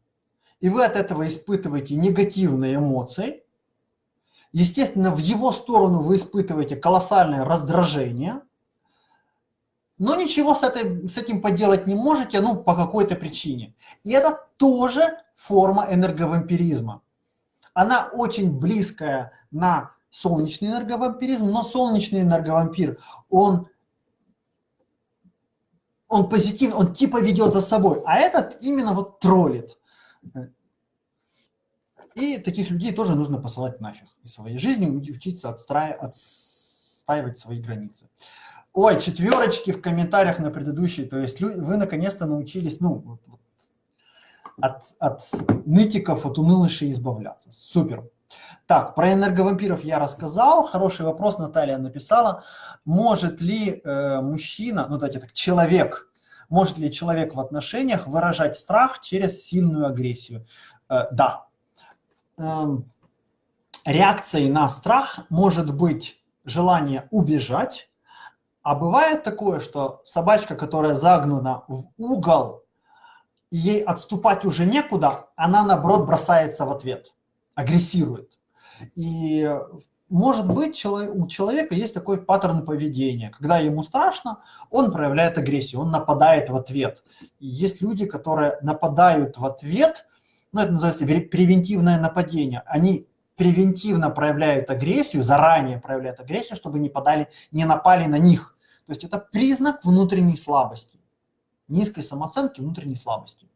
и вы от этого испытываете негативные эмоции, естественно, в его сторону вы испытываете колоссальное раздражение, но ничего с, этой, с этим поделать не можете, ну, по какой-то причине. И это тоже форма энерговампиризма. Она очень близкая на солнечный энерговампиризм, но солнечный энерговампир, он он позитивный, он типа ведет за собой, а этот именно вот троллит. И таких людей тоже нужно посылать нафиг из своей жизни, учиться отстраи, отстаивать свои границы. Ой, четверочки в комментариях на предыдущий, то есть вы наконец-то научились, ну, от, от нытиков, от унылышей избавляться. Супер. Так, про энерговампиров я рассказал. Хороший вопрос Наталья написала. Может ли э, мужчина, ну давайте так, человек, может ли человек в отношениях выражать страх через сильную агрессию? Э, да. Эм, реакцией на страх может быть желание убежать, а бывает такое, что собачка, которая загнана в угол, ей отступать уже некуда, она наоборот бросается в ответ, агрессирует. И может быть, у человека есть такой паттерн поведения. Когда ему страшно, он проявляет агрессию, он нападает в ответ. И есть люди, которые нападают в ответ, ну, это называется превентивное нападение. Они превентивно проявляют агрессию, заранее проявляют агрессию, чтобы не, подали, не напали на них. То есть это признак внутренней слабости, низкой самооценки, внутренней слабости.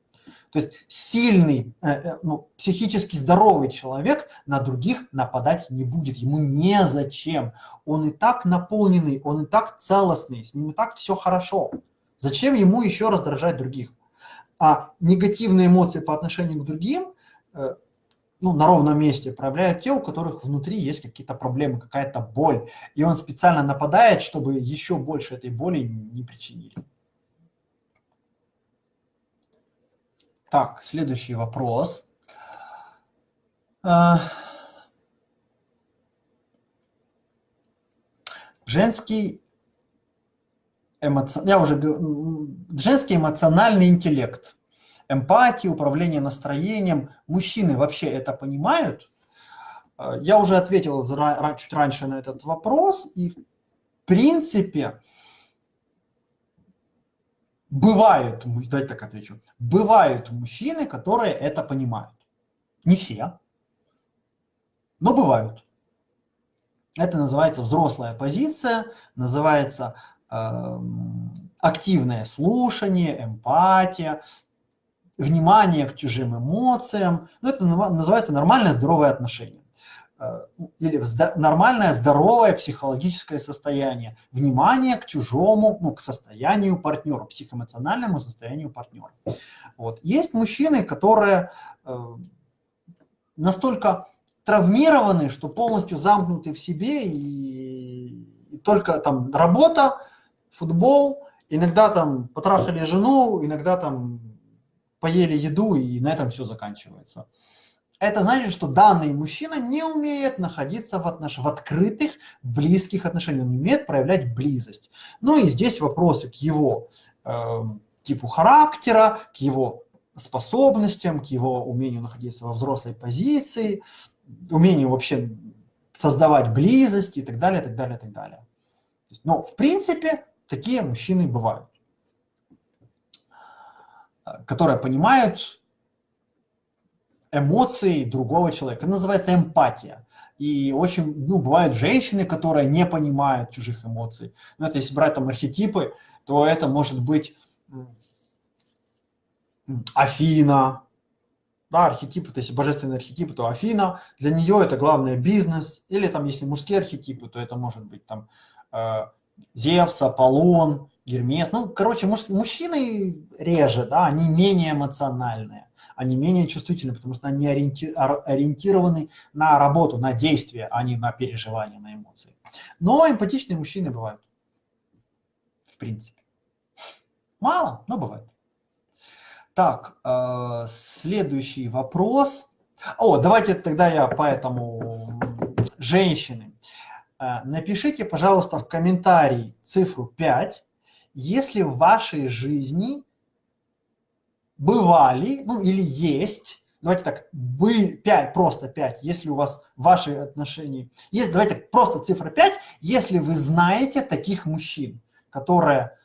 То есть сильный, э, э, ну, психически здоровый человек на других нападать не будет. Ему незачем. Он и так наполненный, он и так целостный, с ним и так все хорошо. Зачем ему еще раздражать других? А негативные эмоции по отношению к другим э, ну, на ровном месте проявляют те, у которых внутри есть какие-то проблемы, какая-то боль. И он специально нападает, чтобы еще больше этой боли не причинили. Так, следующий вопрос. Э, женский эмоци... я уже женский эмоциональный интеллект, эмпатия, управление настроением. Мужчины вообще это понимают? Э, я уже ответил чуть раньше на этот вопрос, и в принципе бывают, давайте так отвечу, бывают мужчины, которые это понимают. Не все, но бывают. Это называется взрослая позиция, называется Эм, активное слушание, эмпатия, внимание к чужим эмоциям. Ну, это называется нормальное здоровое отношение. Э, или нормальное здоровое психологическое состояние. Внимание к чужому, ну, к состоянию партнера, психоэмоциональному состоянию партнера. Вот. Есть мужчины, которые э, настолько травмированы, что полностью замкнуты в себе и, и только там работа, футбол, иногда там потрахали жену, иногда там поели еду, и на этом все заканчивается. Это значит, что данный мужчина не умеет находиться в, отнош... в открытых, близких отношениях, он не умеет проявлять близость. Ну и здесь вопросы к его э, типу характера, к его способностям, к его умению находиться во взрослой позиции, умению вообще создавать близость и так далее, так далее, так далее. Но в принципе Такие мужчины бывают, которые понимают эмоции другого человека. Это называется эмпатия. И очень, ну, бывают женщины, которые не понимают чужих эмоций. Но это если брать там архетипы, то это может быть Афина, да, архетипы, то есть божественные архетипы, то Афина, для нее это главное бизнес, или там, если мужские архетипы, то это может быть там э, Зевс, Аполлон, Гермес. Ну, короче, муж, мужчины реже, да, они менее эмоциональные, они менее чувствительны, потому что они ориенти, ориентированы на работу, на действие, а не на переживания, на эмоции. Но эмпатичные мужчины бывают, в принципе. Мало, но бывает. Так, э, следующий вопрос. О, давайте тогда я по этому женщины. Э, напишите, пожалуйста, в комментарии цифру 5, если в вашей жизни бывали, ну или есть, давайте так, бы 5, просто 5, если у вас ваши отношения, есть, давайте так, просто цифра 5, если вы знаете таких мужчин, которые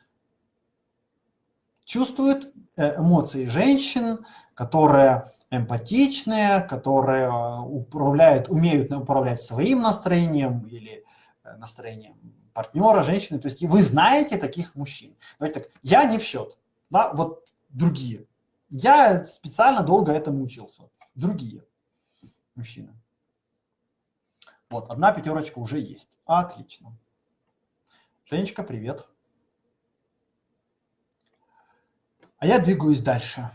чувствуют э, эмоции женщин, которые эмпатичные, которые э, управляют, умеют управлять своим настроением или э, настроением партнера, женщины. То есть вы знаете таких мужчин. Давайте так, я не в счет, да, вот другие. Я специально долго этому учился. Другие мужчины. Вот, одна пятерочка уже есть. Отлично. Женечка, привет. А я двигаюсь дальше.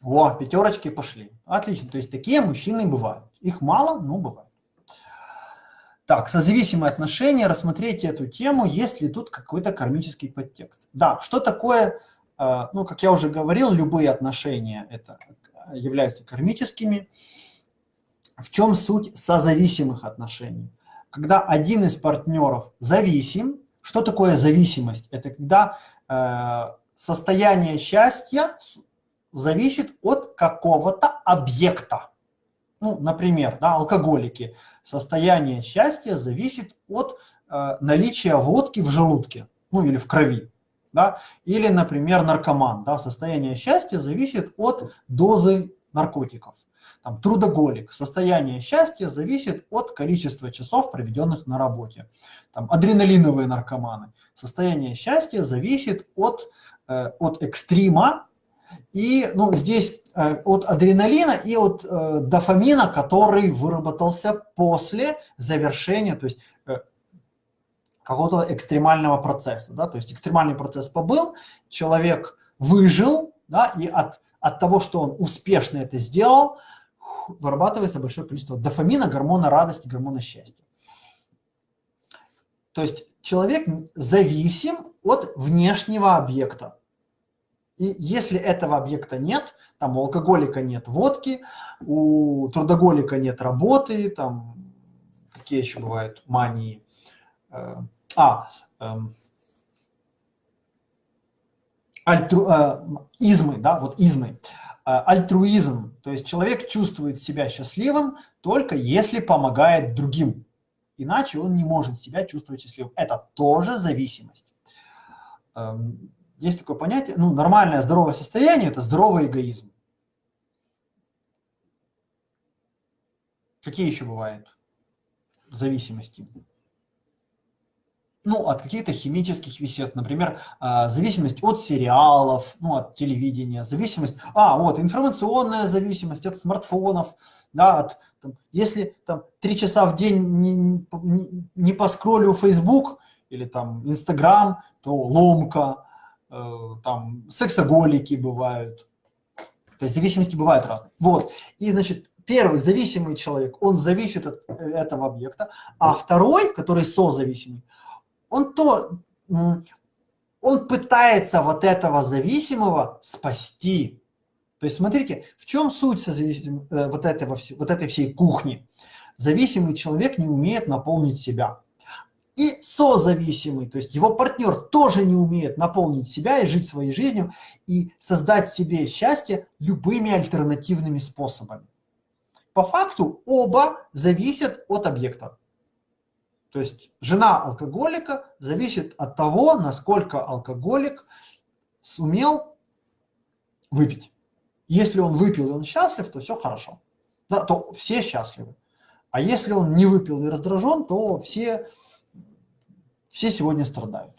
О, пятерочки пошли. Отлично. То есть такие мужчины бывают. Их мало, но бывают. Так, созависимые отношения. Рассмотрите эту тему, есть ли тут какой-то кармический подтекст. Да, что такое, ну, как я уже говорил, любые отношения это являются кармическими. В чем суть созависимых отношений? Когда один из партнеров зависим, что такое зависимость? Это когда э, состояние счастья зависит от какого-то объекта. Ну, например, да, алкоголики. Состояние счастья зависит от э, наличия водки в желудке, ну или в крови. Да? Или, например, наркоман. Да? Состояние счастья зависит от дозы наркотиков. Там, трудоголик. Состояние счастья зависит от количества часов, проведенных на работе. Там, адреналиновые наркоманы. Состояние счастья зависит от, э, от экстрима, и ну, здесь э, от адреналина и от э, дофамина, который выработался после завершения, то есть э, какого-то экстремального процесса. Да? То есть экстремальный процесс побыл, человек выжил, да, и от, от того, что он успешно это сделал, вырабатывается большое количество дофамина, гормона радости, гормона счастья. То есть человек зависим от внешнего объекта. И если этого объекта нет, там у алкоголика нет водки, у трудоголика нет работы, там какие еще бывают мании. А, эм, альтру, э, измы, да, вот измы. Э, альтруизм, то есть человек чувствует себя счастливым только если помогает другим. Иначе он не может себя чувствовать счастливым. Это тоже зависимость. Эм, есть такое понятие, ну, нормальное здоровое состояние – это здоровый эгоизм. Какие еще бывают зависимости? Ну, от каких-то химических веществ, например, а, зависимость от сериалов, ну, от телевидения, зависимость, а, вот, информационная зависимость от смартфонов, да, от, там, если там три часа в день не, не, не Facebook или там Instagram, то ломка, Э, там сексоголики бывают, то есть зависимости бывают разные. Вот, и значит, первый зависимый человек, он зависит от э, этого объекта, а второй, который созависимый, он то, он пытается вот этого зависимого спасти. То есть смотрите, в чем суть созависим, э, вот, этого, вот этой всей кухни? Зависимый человек не умеет наполнить себя и созависимый, то есть его партнер тоже не умеет наполнить себя и жить своей жизнью и создать себе счастье любыми альтернативными способами. По факту оба зависят от объекта. То есть жена алкоголика зависит от того, насколько алкоголик сумел выпить. Если он выпил и он счастлив, то все хорошо. Да, то все счастливы. А если он не выпил и раздражен, то все все сегодня страдают.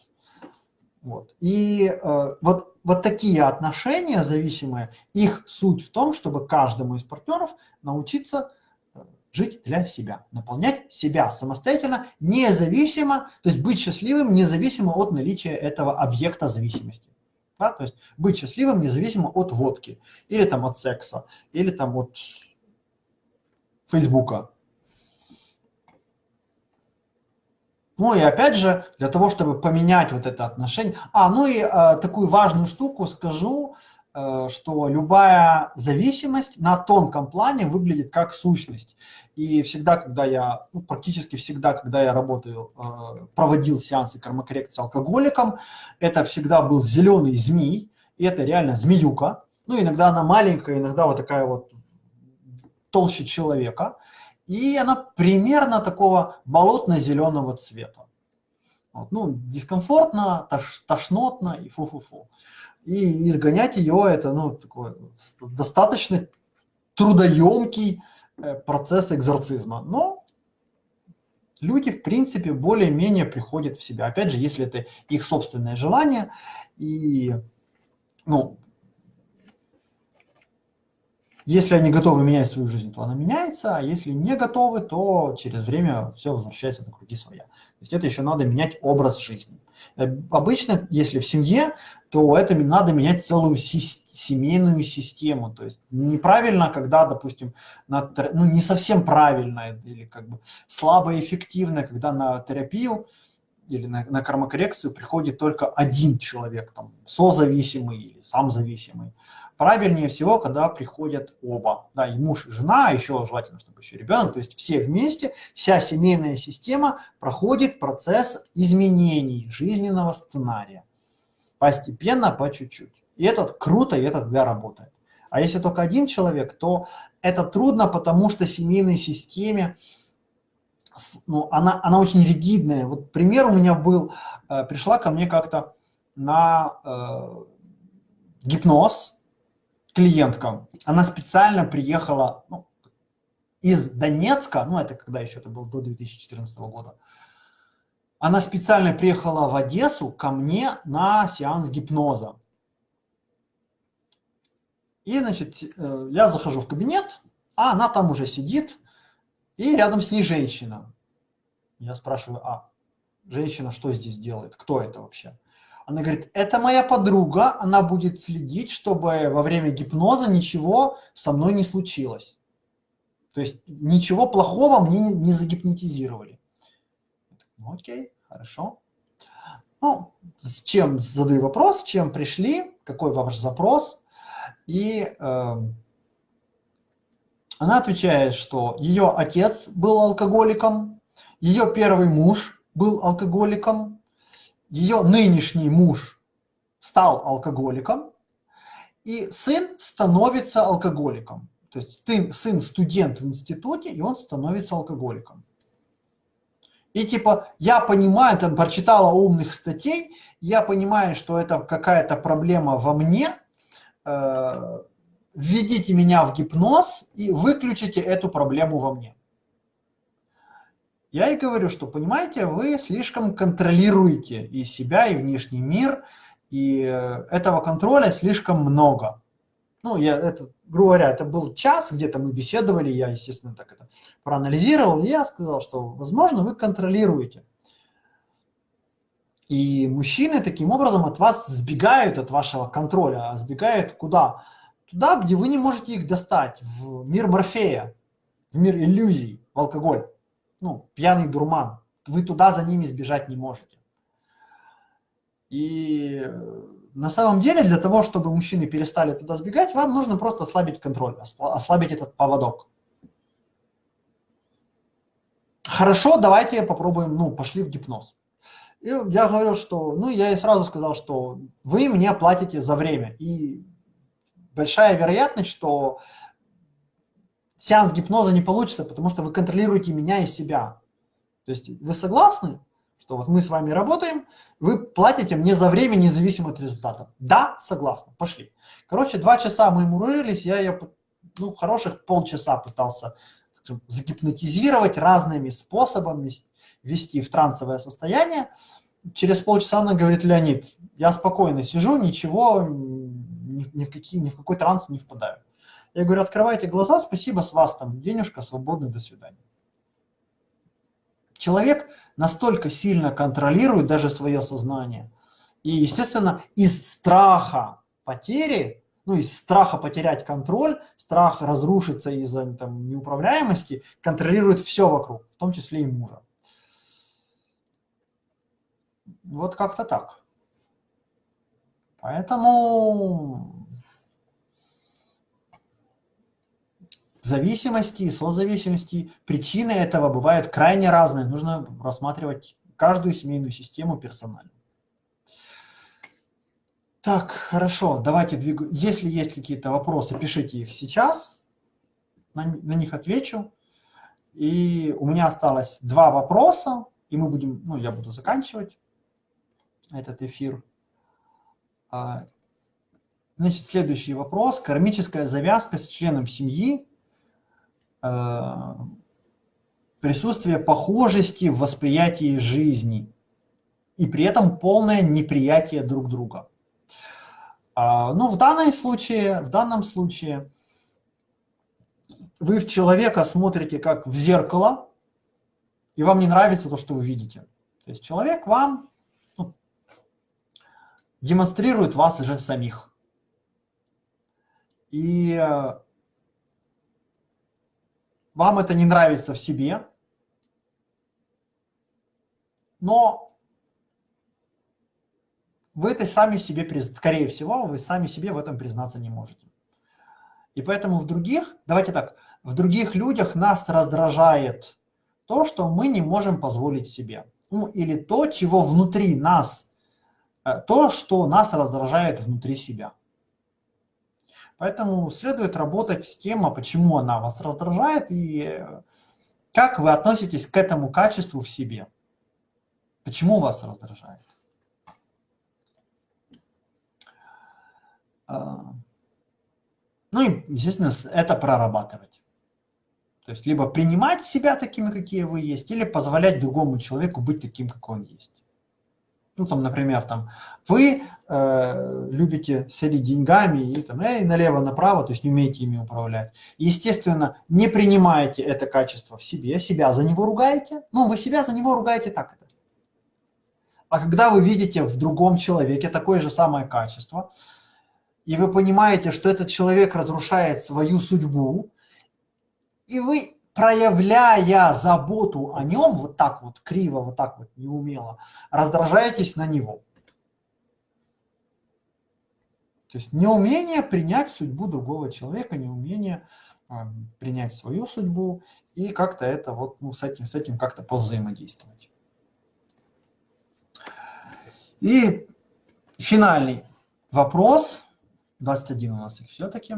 Вот. И э, вот, вот такие отношения зависимые, их суть в том, чтобы каждому из партнеров научиться жить для себя, наполнять себя самостоятельно, независимо, то есть быть счастливым независимо от наличия этого объекта зависимости. Да? То есть быть счастливым независимо от водки, или там от секса, или там от Фейсбука, Ну и опять же, для того, чтобы поменять вот это отношение. А, ну и э, такую важную штуку скажу, что любая зависимость на тонком плане выглядит как сущность. И всегда, когда я, ну, практически всегда, когда я работаю, э, проводил сеансы кармокоррекции алкоголиком, это всегда был зеленый змей, и это реально змеюка. Ну, иногда она маленькая, иногда вот такая вот толще человека и она примерно такого болотно-зеленого цвета. Вот. Ну, дискомфортно, тош, тошнотно и фу-фу-фу. И изгонять ее это ну, такой достаточно трудоемкий э, процесс экзорцизма. Но люди, в принципе, более-менее приходят в себя. Опять же, если это их собственное желание, и ну, если они готовы менять свою жизнь, то она меняется, а если не готовы, то через время все возвращается на круги своя. То есть это еще надо менять образ жизни. Э, обычно, если в семье, то это надо менять целую семейную систему. То есть неправильно, когда, допустим, на, ну, не совсем правильно или как бы слабо эффективно, когда на терапию или на, на кармокоррекцию приходит только один человек, там, созависимый или сам зависимый. Правильнее всего, когда приходят оба, да, и муж, и жена, а еще желательно, чтобы еще ребенок, то есть все вместе, вся семейная система проходит процесс изменений жизненного сценария. Постепенно, по чуть-чуть. И это круто, и это тогда работает. А если только один человек, то это трудно, потому что семейной системе, ну, она, она очень ригидная. Вот пример у меня был, э, пришла ко мне как-то на э, гипноз, клиентка, она специально приехала ну, из Донецка, ну это когда еще это было до 2014 года, она специально приехала в Одессу ко мне на сеанс гипноза. И, значит, э, я захожу в кабинет, а она там уже сидит, и рядом с ней женщина. Я спрашиваю, а женщина что здесь делает, кто это вообще? Она говорит, это моя подруга, она будет следить, чтобы во время гипноза ничего со мной не случилось. То есть ничего плохого мне не, загипнотизировали. Ну, окей, хорошо. Ну, с чем задаю вопрос, чем пришли, какой ваш запрос. И э, она отвечает, что ее отец был алкоголиком, ее первый муж был алкоголиком, ее нынешний муж стал алкоголиком, и сын становится алкоголиком. То есть сын, сын студент в институте, и он становится алкоголиком. И типа, я понимаю, там прочитала умных статей, я понимаю, что это какая-то проблема во мне, э, введите меня в гипноз и выключите эту проблему во мне. Я и говорю, что, понимаете, вы слишком контролируете и себя, и внешний мир, и э, этого контроля слишком много. Ну, я это, грубо говоря, это был час, где-то мы беседовали, я, естественно, так это проанализировал, и я сказал, что, возможно, вы контролируете. И мужчины таким образом от вас сбегают, от вашего контроля, а сбегают куда? Туда, где вы не можете их достать, в мир Морфея, в мир иллюзий, в алкоголь ну, пьяный дурман. Вы туда за ними сбежать не можете. И э, на самом деле для того, чтобы мужчины перестали туда сбегать, вам нужно просто ослабить контроль, ослабить этот поводок. Хорошо, давайте попробуем, ну, пошли в гипноз. И я говорил, что, ну, я и сразу сказал, что вы мне платите за время. И большая вероятность, что сеанс гипноза не получится, потому что вы контролируете меня и себя. То есть вы согласны, что вот мы с вами работаем, вы платите мне за время независимо от результата? Да, согласна, пошли. Короче, два часа мы мурылись, я ее, ну, хороших полчаса пытался скажем, загипнотизировать разными способами, ввести в трансовое состояние. Через полчаса она говорит, Леонид, я спокойно сижу, ничего, ни, ни, в, какие, ни в какой транс не впадаю. Я говорю, открывайте глаза, спасибо, с вас там денежка, свободный, до свидания. Человек настолько сильно контролирует даже свое сознание. И, естественно, из страха потери, ну, из страха потерять контроль, страх разрушиться из-за неуправляемости, контролирует все вокруг, в том числе и мужа. Вот как-то так. Поэтому зависимости и созависимости, причины этого бывают крайне разные. Нужно рассматривать каждую семейную систему персонально. Так, хорошо, давайте двигаем. Если есть какие-то вопросы, пишите их сейчас, на, на них отвечу. И у меня осталось два вопроса, и мы будем, ну, я буду заканчивать этот эфир. А, значит, следующий вопрос. Кармическая завязка с членом семьи присутствие похожести в восприятии жизни и при этом полное неприятие друг друга. А, ну, в данном случае, в данном случае вы в человека смотрите как в зеркало, и вам не нравится то, что вы видите. То есть человек вам ну, демонстрирует вас уже самих. И э, вам это не нравится в себе, но вы это сами себе, скорее всего, вы сами себе в этом признаться не можете. И поэтому в других, давайте так, в других людях нас раздражает то, что мы не можем позволить себе. Ну, или то, чего внутри нас, э, то, что нас раздражает внутри себя. Поэтому следует работать с тем, а почему она вас раздражает и э, как вы относитесь к этому качеству в себе. Почему вас раздражает. А, ну и, естественно, это прорабатывать. То есть либо принимать себя такими, какие вы есть, или позволять другому человеку быть таким, какой он есть ну, там, например, там, вы э, любите селить деньгами и, там, э, налево-направо, то есть не умеете ими управлять. Естественно, не принимаете это качество в себе, себя за него ругаете. Ну, вы себя за него ругаете так это. А когда вы видите в другом человеке такое же самое качество, и вы понимаете, что этот человек разрушает свою судьбу, и вы, проявляя заботу о нем, вот так вот криво, вот так вот неумело, раздражаетесь на него. То есть неумение принять судьбу другого человека, неумение э, принять свою судьбу и как-то это вот, ну, с этим, с этим как-то повзаимодействовать. И финальный вопрос, 21 у нас их все-таки.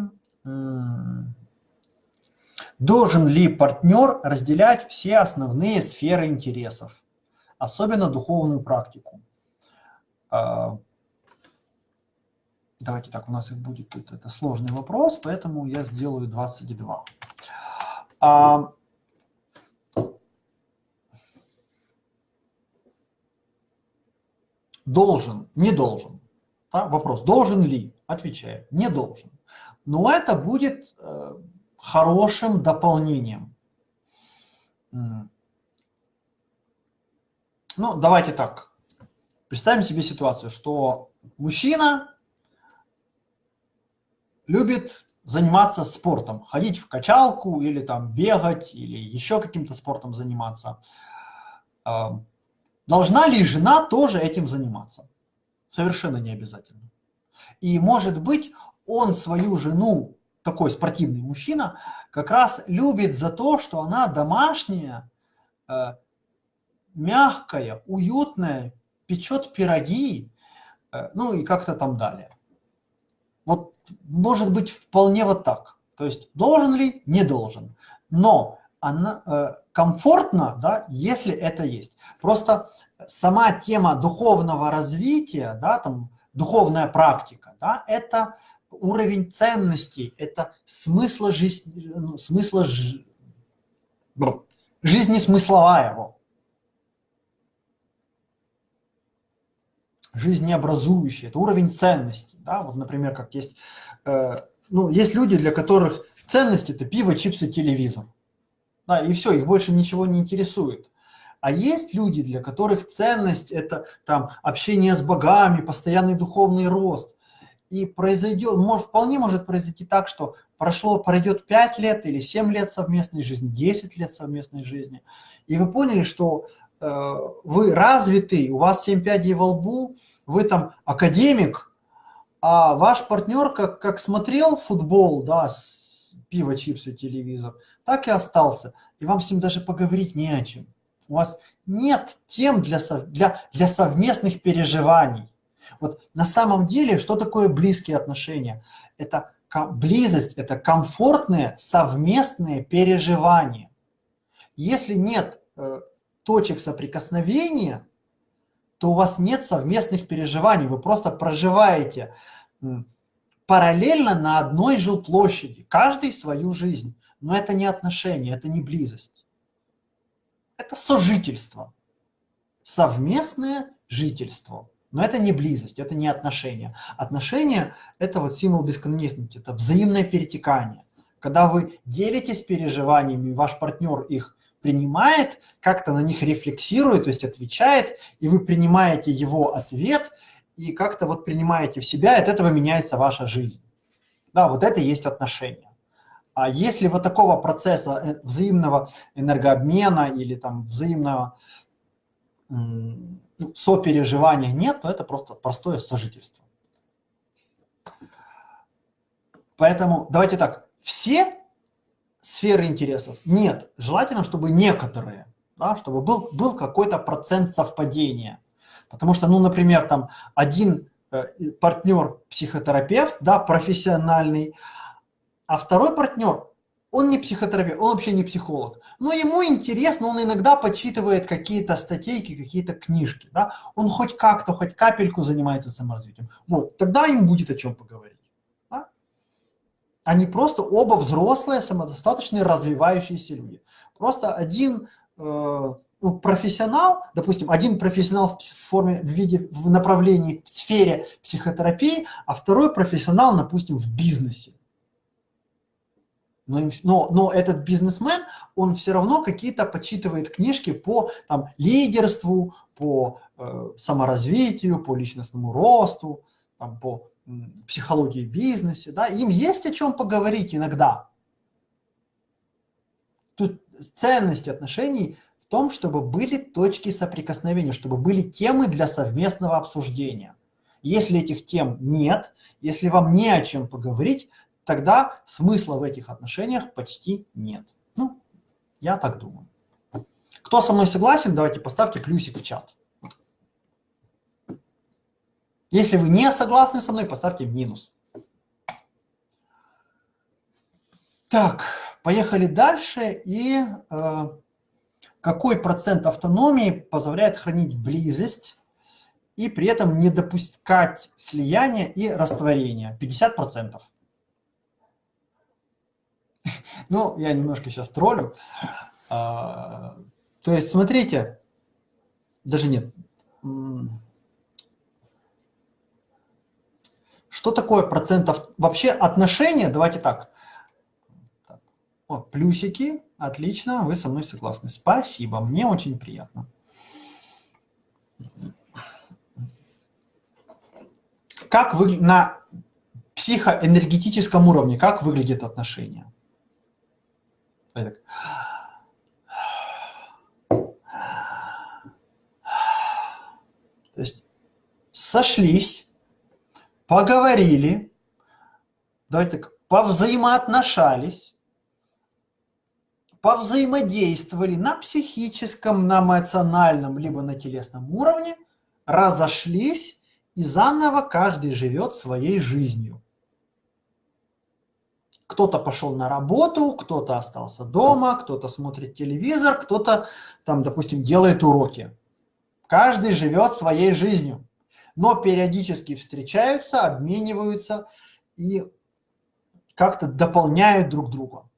Должен ли партнер разделять все основные сферы интересов, особенно духовную практику? А, давайте так, у нас их будет, это, это сложный вопрос, поэтому я сделаю 22. А, должен, не должен. Да? Вопрос, должен ли? Отвечаю, не должен. Но это будет э, хорошим дополнением. Ну, давайте так. Представим себе ситуацию, что мужчина любит заниматься спортом, ходить в качалку или там бегать, или еще каким-то спортом заниматься. А, должна ли жена тоже этим заниматься? Совершенно не обязательно. И может быть, он свою жену, такой спортивный мужчина, как раз любит за то, что она домашняя, э, мягкая, уютная, печет пироги, э, ну и как-то там далее. Вот может быть вполне вот так. То есть должен ли? Не должен. Но она, э, комфортно, да, если это есть. Просто сама тема духовного развития, да, там, духовная практика, да, это уровень ценностей, это смысла жизни, ну, смысла ж... жизни смысловая. Вот. жизнеобразующий, это уровень ценностей. Да? Вот, например, как есть, э, ну, есть люди, для которых ценности – это пиво, чипсы, телевизор. Да, и все, их больше ничего не интересует. А есть люди, для которых ценность – это там, общение с богами, постоянный духовный рост. И произойдет, может, вполне может произойти так, что прошло, пройдет 5 лет или 7 лет совместной жизни, 10 лет совместной жизни, и вы поняли, что Э, вы развитый, у вас 7 пядей во лбу, вы там академик, а ваш партнер как, как смотрел футбол, да, с пиво, чипсы, телевизор, так и остался. И вам с ним даже поговорить не о чем. У вас нет тем для, для, для совместных переживаний. Вот на самом деле, что такое близкие отношения? Это близость, это комфортные совместные переживания. Если нет э, точек соприкосновения, то у вас нет совместных переживаний, вы просто проживаете параллельно на одной жилплощади, каждый свою жизнь. Но это не отношения, это не близость. Это сожительство, совместное жительство. Но это не близость, это не отношения. Отношения – это вот символ бесконечности, это взаимное перетекание. Когда вы делитесь переживаниями, ваш партнер их принимает, как-то на них рефлексирует, то есть отвечает, и вы принимаете его ответ, и как-то вот принимаете в себя, и от этого меняется ваша жизнь. Да, вот это и есть отношения. А если вот такого процесса э, взаимного энергообмена или там взаимного сопереживания нет, то это просто простое сожительство. Поэтому давайте так, все сферы интересов? Нет. Желательно, чтобы некоторые, да, чтобы был, был какой-то процент совпадения. Потому что, ну, например, там один э, партнер психотерапевт, да, профессиональный, а второй партнер, он не психотерапевт, он вообще не психолог. Но ему интересно, он иногда подсчитывает какие-то статейки, какие-то книжки. Да? Он хоть как-то, хоть капельку занимается саморазвитием. Вот, тогда им будет о чем поговорить. Они просто оба взрослые, самодостаточные, развивающиеся люди. Просто один э, ну, профессионал, допустим, один профессионал в форме, в виде, в направлении, в сфере психотерапии, а второй профессионал, допустим, в бизнесе. Но, но, но этот бизнесмен, он все равно какие-то почитывает книжки по там, лидерству, по э, саморазвитию, по личностному росту, там, по психологии бизнеса, да, им есть о чем поговорить иногда. Тут ценность отношений в том, чтобы были точки соприкосновения, чтобы были темы для совместного обсуждения. Если этих тем нет, если вам не о чем поговорить, тогда смысла в этих отношениях почти нет. Ну, я так думаю. Кто со мной согласен, давайте поставьте плюсик в чат. Если вы не согласны со мной, поставьте минус. Так, поехали дальше. И э, какой процент автономии позволяет хранить близость и при этом не допускать слияния и растворения? 50%. Ну, я немножко сейчас троллю. А, то есть, смотрите, даже нет. Что такое процентов? Вообще отношения, давайте так. О, плюсики, отлично, вы со мной согласны. Спасибо, мне очень приятно. Как вы на психоэнергетическом уровне, как выглядит отношение? То есть сошлись, поговорили, давайте так, повзаимоотношались, повзаимодействовали на психическом, на эмоциональном, либо на телесном уровне, разошлись, и заново каждый живет своей жизнью. Кто-то пошел на работу, кто-то остался дома, кто-то смотрит телевизор, кто-то там, допустим, делает уроки. Каждый живет своей жизнью но периодически встречаются, обмениваются и как-то дополняют друг друга.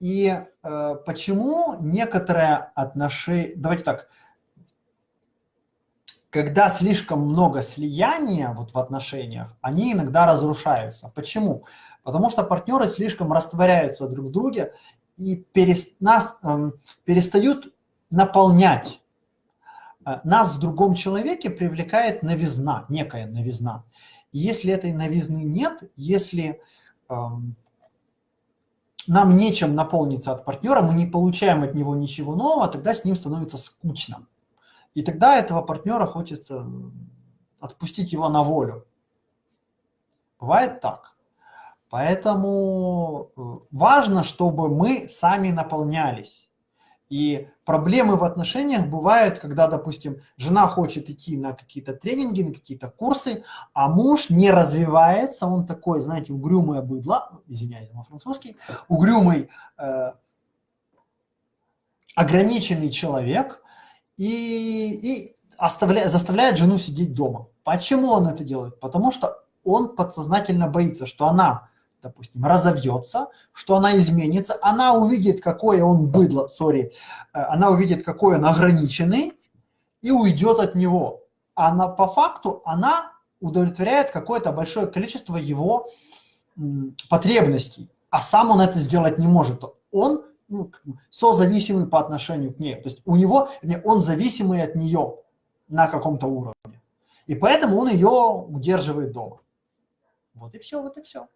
И э, почему некоторые отношения... Давайте так. Когда слишком много слияния вот в отношениях, они иногда разрушаются. Почему? Потому что партнеры слишком растворяются друг в друге и перест, нас, э, перестают наполнять Э, нас в другом человеке привлекает новизна, некая новизна. И если этой новизны нет, если эм, нам нечем наполниться от партнера, мы не получаем от него ничего нового, тогда с ним становится скучно. И тогда этого партнера хочется отпустить его на волю. Бывает так. Поэтому э, важно, чтобы мы сами наполнялись. И проблемы в отношениях бывают, когда, допустим, жена хочет идти на какие-то тренинги, на какие-то курсы, а муж не развивается, он такой, знаете, угрюмое быдло, извиняюсь, на французский, угрюмый, э, ограниченный человек и, и оставляет, заставляет жену сидеть дома. Почему он это делает? Потому что он подсознательно боится, что она допустим, разовьется, что она изменится, она увидит, какое он быдло, сори, э, она увидит, какой он ограниченный и уйдет от него. Она по факту, она удовлетворяет какое-то большое количество его потребностей, а сам он это сделать не может. Он ну, созависимый по отношению к ней. То есть у него, он зависимый от нее на каком-то уровне. И поэтому он ее удерживает дома. Вот и все, вот и все.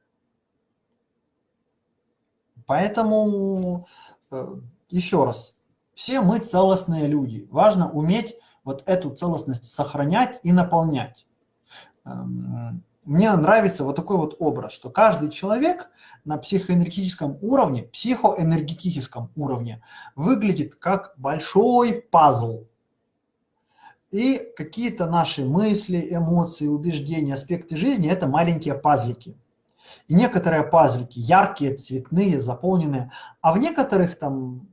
Поэтому, э, еще раз, все мы целостные люди. Важно уметь вот эту целостность сохранять и наполнять. Эм, мне нравится вот такой вот образ, что каждый человек на психоэнергетическом уровне, психоэнергетическом уровне выглядит как большой пазл. И какие-то наши мысли, эмоции, убеждения, аспекты жизни – это маленькие пазлики. И некоторые пазлики яркие, цветные, заполненные, а в некоторых там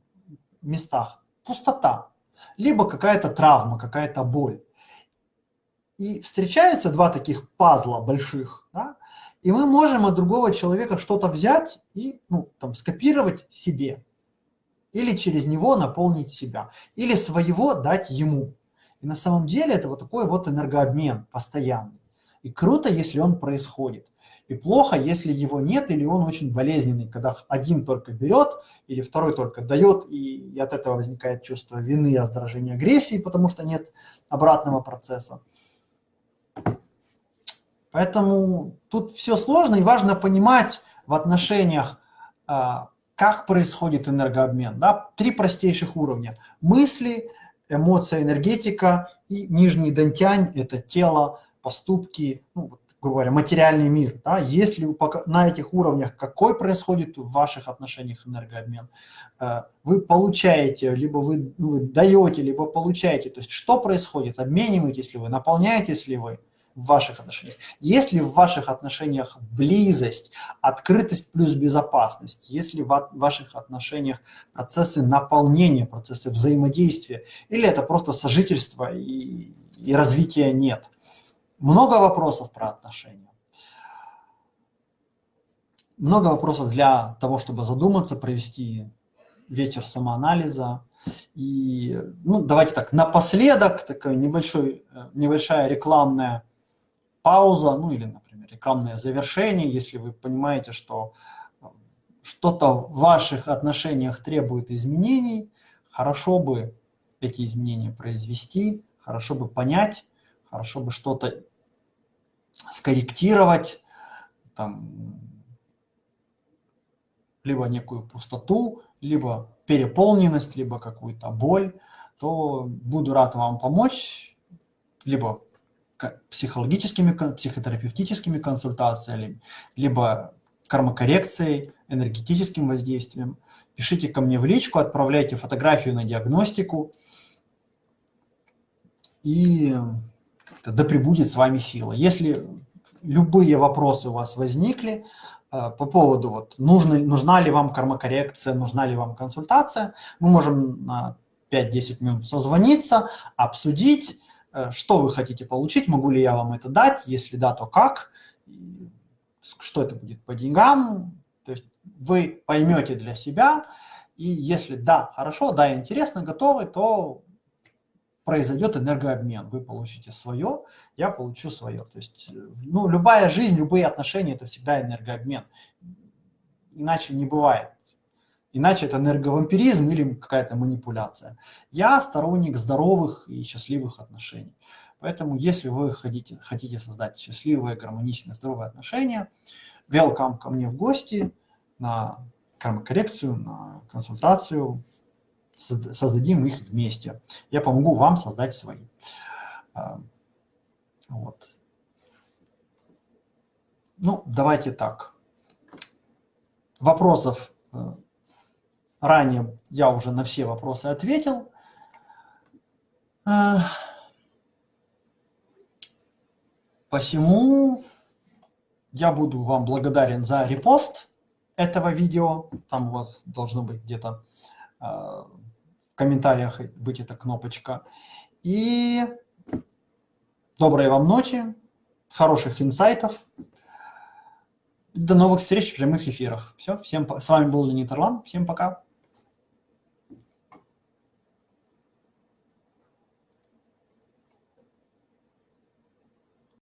местах пустота, либо какая-то травма, какая-то боль. И встречаются два таких пазла больших, да, и мы можем от другого человека что-то взять и ну, там, скопировать себе, или через него наполнить себя, или своего дать ему. И на самом деле это вот такой вот энергообмен постоянный. И круто, если он происходит. И плохо, если его нет или он очень болезненный, когда один только берет или второй только дает, и от этого возникает чувство вины, раздражения, агрессии, потому что нет обратного процесса. Поэтому тут все сложно, и важно понимать в отношениях, а, как происходит энергообмен. Да? Три простейших уровня. Мысли, эмоция, энергетика и нижний дантянь – это тело, поступки, ну, грубо говоря, материальный мир. Да? Если на этих уровнях какой происходит в ваших отношениях энергообмен, э, вы получаете, либо вы, ну, вы даете, либо получаете. То есть что происходит, обмениваетесь ли вы, наполняетесь ли вы – в ваших отношениях. Если в ваших отношениях близость, открытость плюс безопасность, если в ваших отношениях процессы наполнения, процессы взаимодействия, или это просто сожительство и, и развития нет. Много вопросов про отношения. Много вопросов для того, чтобы задуматься, провести вечер самоанализа. И, ну, давайте так, напоследок, такая небольшой, э, небольшая рекламная пауза, ну или, например, рекламное завершение, если вы понимаете, что э, что-то в ваших отношениях требует изменений, хорошо бы эти изменения произвести, хорошо бы понять, хорошо бы что-то скорректировать, там, либо некую пустоту, либо переполненность, либо какую-то боль, то буду рад вам помочь, либо психологическими, психотерапевтическими консультациями, либо кармокоррекцией, энергетическим воздействием. Пишите ко мне в личку, отправляйте фотографию на диагностику, и да пребудет с вами сила. Если любые вопросы у вас возникли э, по поводу, вот, нужна, нужна ли вам кармокоррекция, нужна ли вам консультация, мы можем на 5-10 минут созвониться, обсудить, Э, что вы хотите получить, могу ли я вам это дать, если да, то как, что это будет по деньгам, то есть вы поймете для себя, и если да, хорошо, да, интересно, готовы, то произойдет энергообмен. Вы получите свое, я получу свое. То есть ну, любая жизнь, любые отношения – это всегда энергообмен. Иначе не бывает. Иначе это энерговампиризм или какая-то манипуляция. Я сторонник здоровых и счастливых отношений. Поэтому, если вы хотите, хотите создать счастливые, гармоничные, здоровые отношения, welcome ко мне в гости на кармокоррекцию, на консультацию. Создадим их вместе. Я помогу вам создать свои. А, вот. Ну, давайте так. Вопросов э, Ранее я уже на все вопросы ответил. Э, посему я буду вам благодарен за репост этого видео. Там у вас должно быть где-то э, комментариях быть эта кнопочка. И доброй вам ночи, хороших инсайтов. До новых встреч в прямых эфирах. Все, всем, с вами был Леонид Орлан. Всем пока.